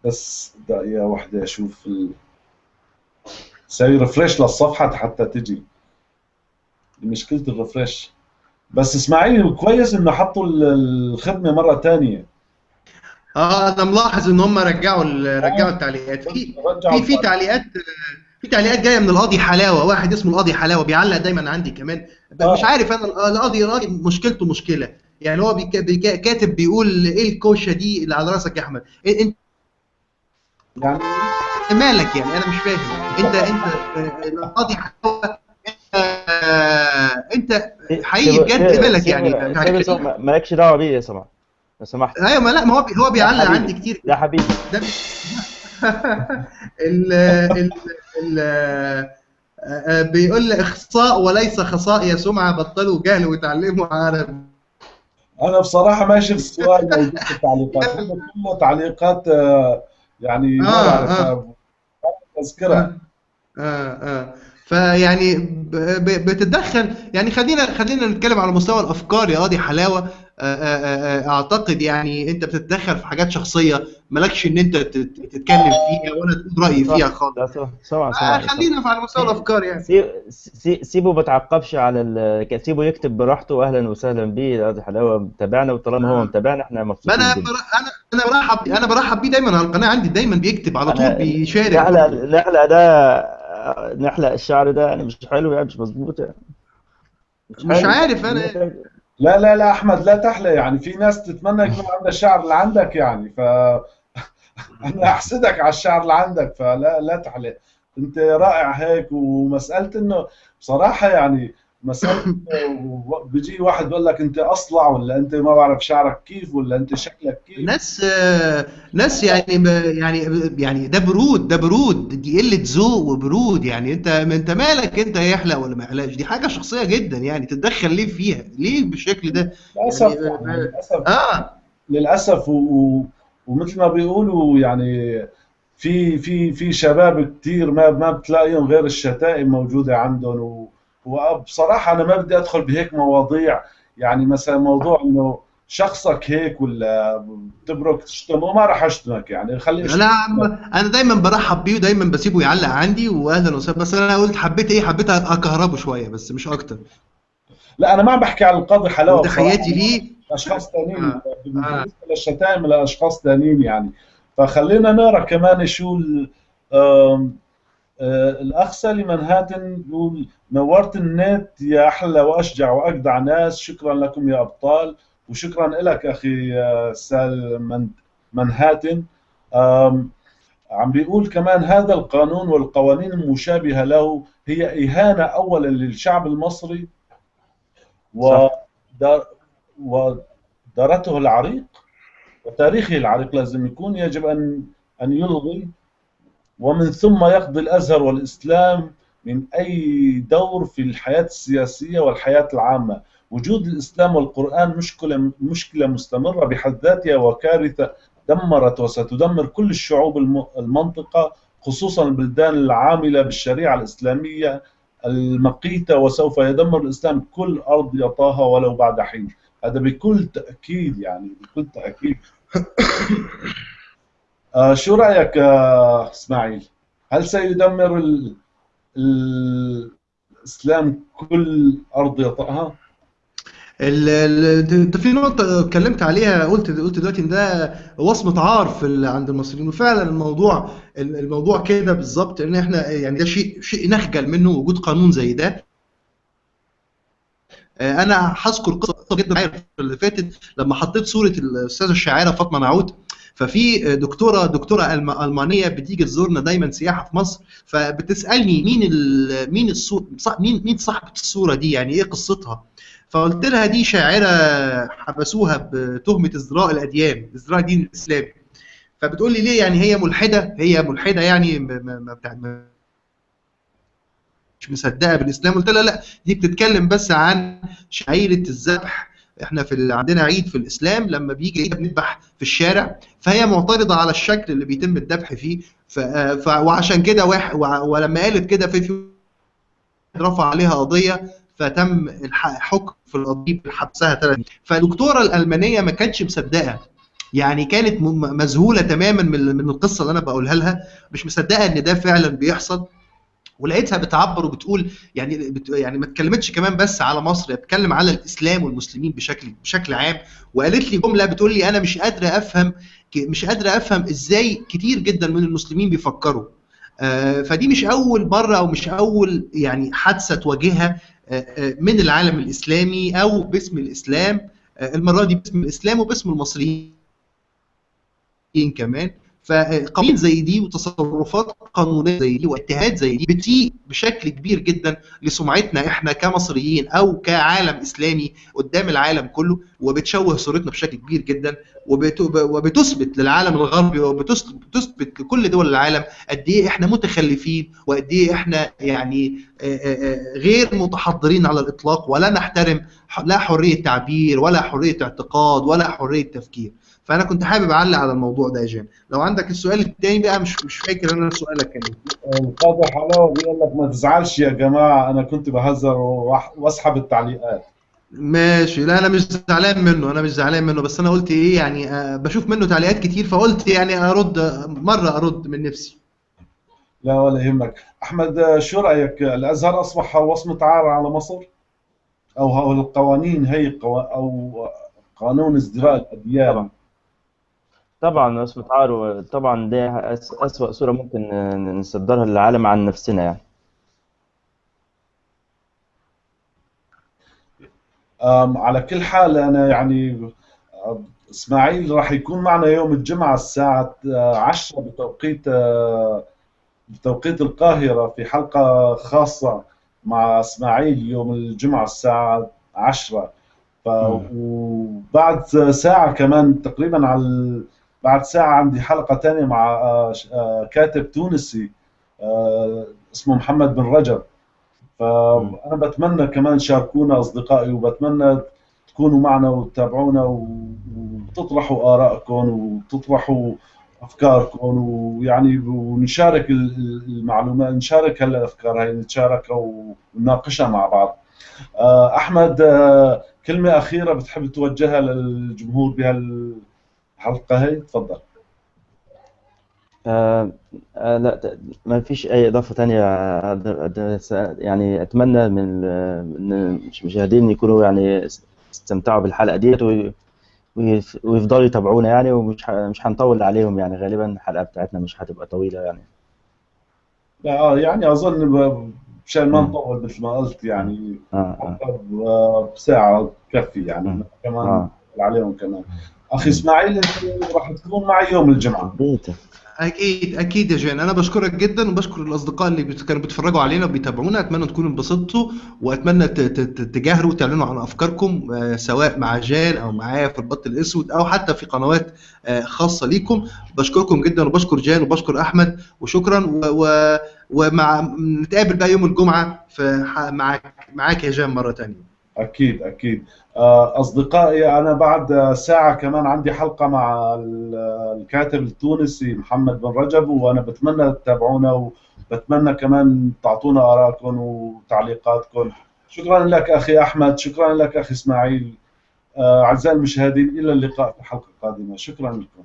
بس دقيقه واحدة أشوف ال... سوي refresh للصفحة حتى تجي. مشكلة ال refresh بس إسماعيل كويس إنه حطوا ال- الخدمة مرة ثانية آه أنا ملاحظ ان هم رجعوا رجعوا التعليقات. في في في تعليقات في تعليقات جاية من القاضي حلاوة واحد اسمه القاضي حلاوة بيعلق دايما عندي كمان. آه. مش عارف أنا القاضي القاضي مشكلته مشكلة. يعني هو بيك- بيك- كاتب بيقول إيه الكوشة دي اللي على رأسك يا أحمد؟ إيه انت يعني؟ مالك يعني؟ أنا مش فاهم. انت انت القاضي حلاوة انت حقيقي بجد؟ مالك يعني؟ مالكش دعوة بيه يا سماح لو سمحت. أيوه ما لا ما هو هو بيعلق. عندي كتير. يا حبيبي. ده ال ال ال آه، بيقول لي اخصاء وليس خصاء يا سمعة بطلوا جهل وتعلموا عربي أنا بصراحة ما شفت سؤال موجود في التعليقات كله تعليقات آه، يعني ما آه، بعرف آه. آه، آه. فيعني بتتدخل يعني خلينا خلينا نتكلم على مستوى الأفكار يا قاضي حلاوة. آه، آه، آه، أعتقد يعني أنت بتتدخل في حاجات شخصية مالكش إن أنت تت- تتكلم فيها ولا تقول رايي فيها خالص. صح سمع آه، خلينا في على مستوى الأفكار يعني. سي- سي- سيبه ما تعقبش على ال... سيبه يكتب براحته. أهلا وسهلا بيه. هذا حلاوة. متابعنا وطالما هو آه. متابعنا إحنا مبسوطين أنا أنا أنا برحب أنا برحب بيه دايما. على القناة عندي دايما بيكتب على طول بيشارك. نحلق نحلق ده نحلق الشعر ده. يعني مش حلو يعني مش مظبوط يعني. مش حلو. عارف أنا لا لا لا أحمد لا تحلى يعني في ناس تتمنى يكون عندها الشعر اللي عندك يعني ف أنا أحسدك على الشعر اللي عندك فلا لا تحلى أنت رائع هيك ومسألة إنه بصراحة يعني إنه بيجي واحد بيقول لك أنت أصلع ولا أنت ما بعرف شعرك كيف ولا أنت شكلك كيف؟ ناس ناس يعني يعني يعني ده برود ده برود دي قلة ذوق وبرود يعني. أنت أنت مالك أنت يحلق ولا ما يحلقش؟ دي حاجة شخصية جدا يعني تتدخل ليه فيها؟ ليه بالشكل ده؟ للأسف يعني للأسف. آه. للأسف و... و... ومثل ما بيقولوا يعني في في في شباب كثير ما ما بتلاقيهم غير الشتائم موجودة عندهم و... وبصراحة أنا ما بدي أدخل بهيك مواضيع. يعني مثلا موضوع إنه شخصك هيك ولا بتبرك تشتمه ما راح أشتمك يعني خلي أنا أنا دايما برحب بيه ودايما بسيبه يعلق عندي. واهلا وسهلا بس أنا قلت حبيت إيه حبيت أكهربه شوية بس مش أكتر. لا أنا ما بحكي على القاضي حلاوة بصراحة. ليه؟ أشخاص ثانيين آه. بالنسبة للشتائم لأشخاص ثانيين يعني. فخلينا نقرأ كمان شو آه، الاخ سالي منهاتن بيقول نورت النت يا أحلى وأشجع وأجدع ناس شكرا لكم يا أبطال وشكرا لك أخي آه، سال من- منهاتن عم بيقول كمان هذا القانون والقوانين المشابهة له هي إهانة اولا للشعب المصري. ودار ودارته العريق وتاريخه العريق لازم يكون يجب ان أن يلغي ومن ثم يقضي الأزهر والإسلام من أي دور في الحياة السياسية والحياة العامة. وجود الإسلام والقرآن مشكله مشكلة مستمرة بحد ذاتها وكارثة دمرت وستدمر كل الشعوب الم- المنطقة خصوصا البلدان العاملة بالشريعة الإسلامية المقيتة وسوف يدمر الإسلام كل أرض يطاها ولو بعد حين. هذا بكل تأكيد يعني بكل تأكيد. آه شو رأيك آه إسماعيل؟ هل سيدمر ال... الإسلام كل أرض يطأها؟ ال- ال- انت في نقطة اتكلمت عليها قلت قلت دلوقتي إن ده وصمة عار في ال- عند المصريين. وفعلا الموضوع الموضوع كده بالظبط إن إحنا يعني ده شيء شيء نخجل منه وجود قانون زي ده. آه، أنا هذكر قصة جدا اللي فاتت لما حطيت صورة الأستاذة الشاعرة فاطمة نعود ففي دكتورة دكتورة ألمانية بتيجي تزورنا دايما سياحة في مصر فبتسألني مين مين مين مين صاحبة الصورة دي؟ يعني إيه قصتها؟ فقلت لها دي شاعرة حبسوها بتهمة ازدراء الأديان ازدراء الدين الإسلامي. فبتقول لي ليه يعني هي ملحدة؟ هي ملحدة يعني ما- مش مصدقة بالإسلام. قلت لها لا دي بتتكلم بس عن شعيرة الذبح إحنا في ال- عندنا عيد في الإسلام لما بيجي عيد بنذبح في الشارع فهي معترضة على الشكل اللي بيتم الذبح فيه ف... ف... وعشان كده واحد ولما قالت كده في في رفع عليها قضية فتم الح- حكم في القضية بحبسها ثلاث فالدكتوره الألمانية ما كانتش مصدقة يعني كانت مذهولة تماما من القصة اللي أنا بقولها لها مش مصدقة إن ده فعلا بيحصل. ولقيتها بتعبر وبتقول يعني بت يعني ما اتكلمتش كمان بس على مصر هي بتتكلم على الإسلام والمسلمين بشكل بشكل عام. وقالت لي جملة بتقول لي أنا مش قادرة أفهم مش قادرة أفهم إزاي كتير جدا من المسلمين بيفكروا. آه، فدي مش أول مرة أو مش أول يعني حادثة تواجهها آه، آه، من العالم الإسلامي أو باسم الإسلام. المرة دي باسم الإسلام وباسم المصريين كمان. فقوانين زي دي وتصرفات قانونية زي دي واجتهاد زي دي بتسيء بشكل كبير جدا لسمعتنا إحنا كمصريين أو كعالم إسلامي قدام العالم كله وبتشوه صورتنا بشكل كبير جدا وبت- وبتثبت للعالم الغربي وبتثبت لكل دول العالم قد إيه إحنا متخلفين وقد إيه إحنا يعني غير متحضرين على الإطلاق ولا نحترم لا حرية تعبير ولا حرية اعتقاد ولا حرية تفكير. فأنا كنت حابب أعلق على الموضوع ده يا جان لو عندك السؤال الثاني بقى مش مش فاكر أنا سؤالك كان إيه. القاضي حلاوة بيقول لك ما تزعلش يا جماعة أنا كنت بهزر وأسحب التعليقات. ماشي. لا أنا مش زعلان منه أنا مش زعلان منه بس أنا قلت إيه يعني آه، بشوف منه تعليقات كتير فقلت يعني أرد مرة أرد من نفسي. لا ولا يهمك. أحمد شو رأيك؟ الأزهر أصبح وصمه عار على مصر؟ أو القوانين هي أو قانون ازدراء الأديان. طبعا اسمه عار طبعا دي أس- أسوأ صورة ممكن نصدرها للعالم عن نفسنا يعني آم، على كل حال أنا يعني إسماعيل راح يكون معنا يوم الجمعة الساعة آه، 10 بتوقيت بتوقيت القاهرة في حلقة خاصة مع إسماعيل يوم الجمعة الساعة 10 ف. وبعد ساعة كمان تقريبا على بعد ساعة عندي حلقة ثانية مع آه، آه، كاتب تونسي آه، اسمه محمد بن رجب مم. فأنا بتمنى كمان شاركونا أصدقائي وبتمنى تكونوا معنا وتتابعونا وتطرحوا آرائكم وتطرحوا أفكاركم ويعني ونشارك ال- ال- المعلومات نشارك هالأفكار هاي نتشاركها ونناقشها مع بعض أحمد آه، كلمة أخيرة بتحب توجهها للجمهور بهالحلقة هاي تفضل. آه آه لا ما فيش أي إضافة تانية يعني أتمنى من ال- من المشاهدين يكونوا يعني استمتعوا بالحلقة ديت وي- ويف- ويفضلوا يتابعونا يعني ومش مش هنطول عليهم يعني غالبا الحلقة بتاعتنا مش هتبقى طويلة يعني. لا آه، يعني أظن ب- مشان ما. نطول مثل ما قلت يعني آه حتى بساعة تكفي يعني مم. كمان آه. عليهم كمان. إسماعيل أنت راح تكون معي يوم الجمعة. بيته أكيد أكيد يا جان أنا بشكرك جدا وبشكر الأصدقاء اللي كانوا بيتفرجوا علينا وبيتابعونا. أتمنى تكونوا انبسطتوا وأتمنى تجاهروا وتعلنوا عن أفكاركم آه، سواء مع جان أو معايا في البط الأسود أو حتى في قنوات آه، خاصة ليكم. بشكركم جدا وبشكر جان وبشكر أحمد وشكرا. و... و... ومع نتقابل بقى يوم الجمعة. في معاك معاك يا جان مرة تانية. أكيد أكيد. آه، أصدقائي أنا بعد ساعة كمان عندي حلقة مع ال- الكاتب التونسي محمد بن رجب وأنا بتمنى تتابعونا وبتمنى كمان تعطونا آرائكم وتعليقاتكم. شكرا لك أخي أحمد شكرا لك أخي إسماعيل. آه، أعزائي المشاهدين إلى اللقاء في حلقة قادمة شكرا لكم.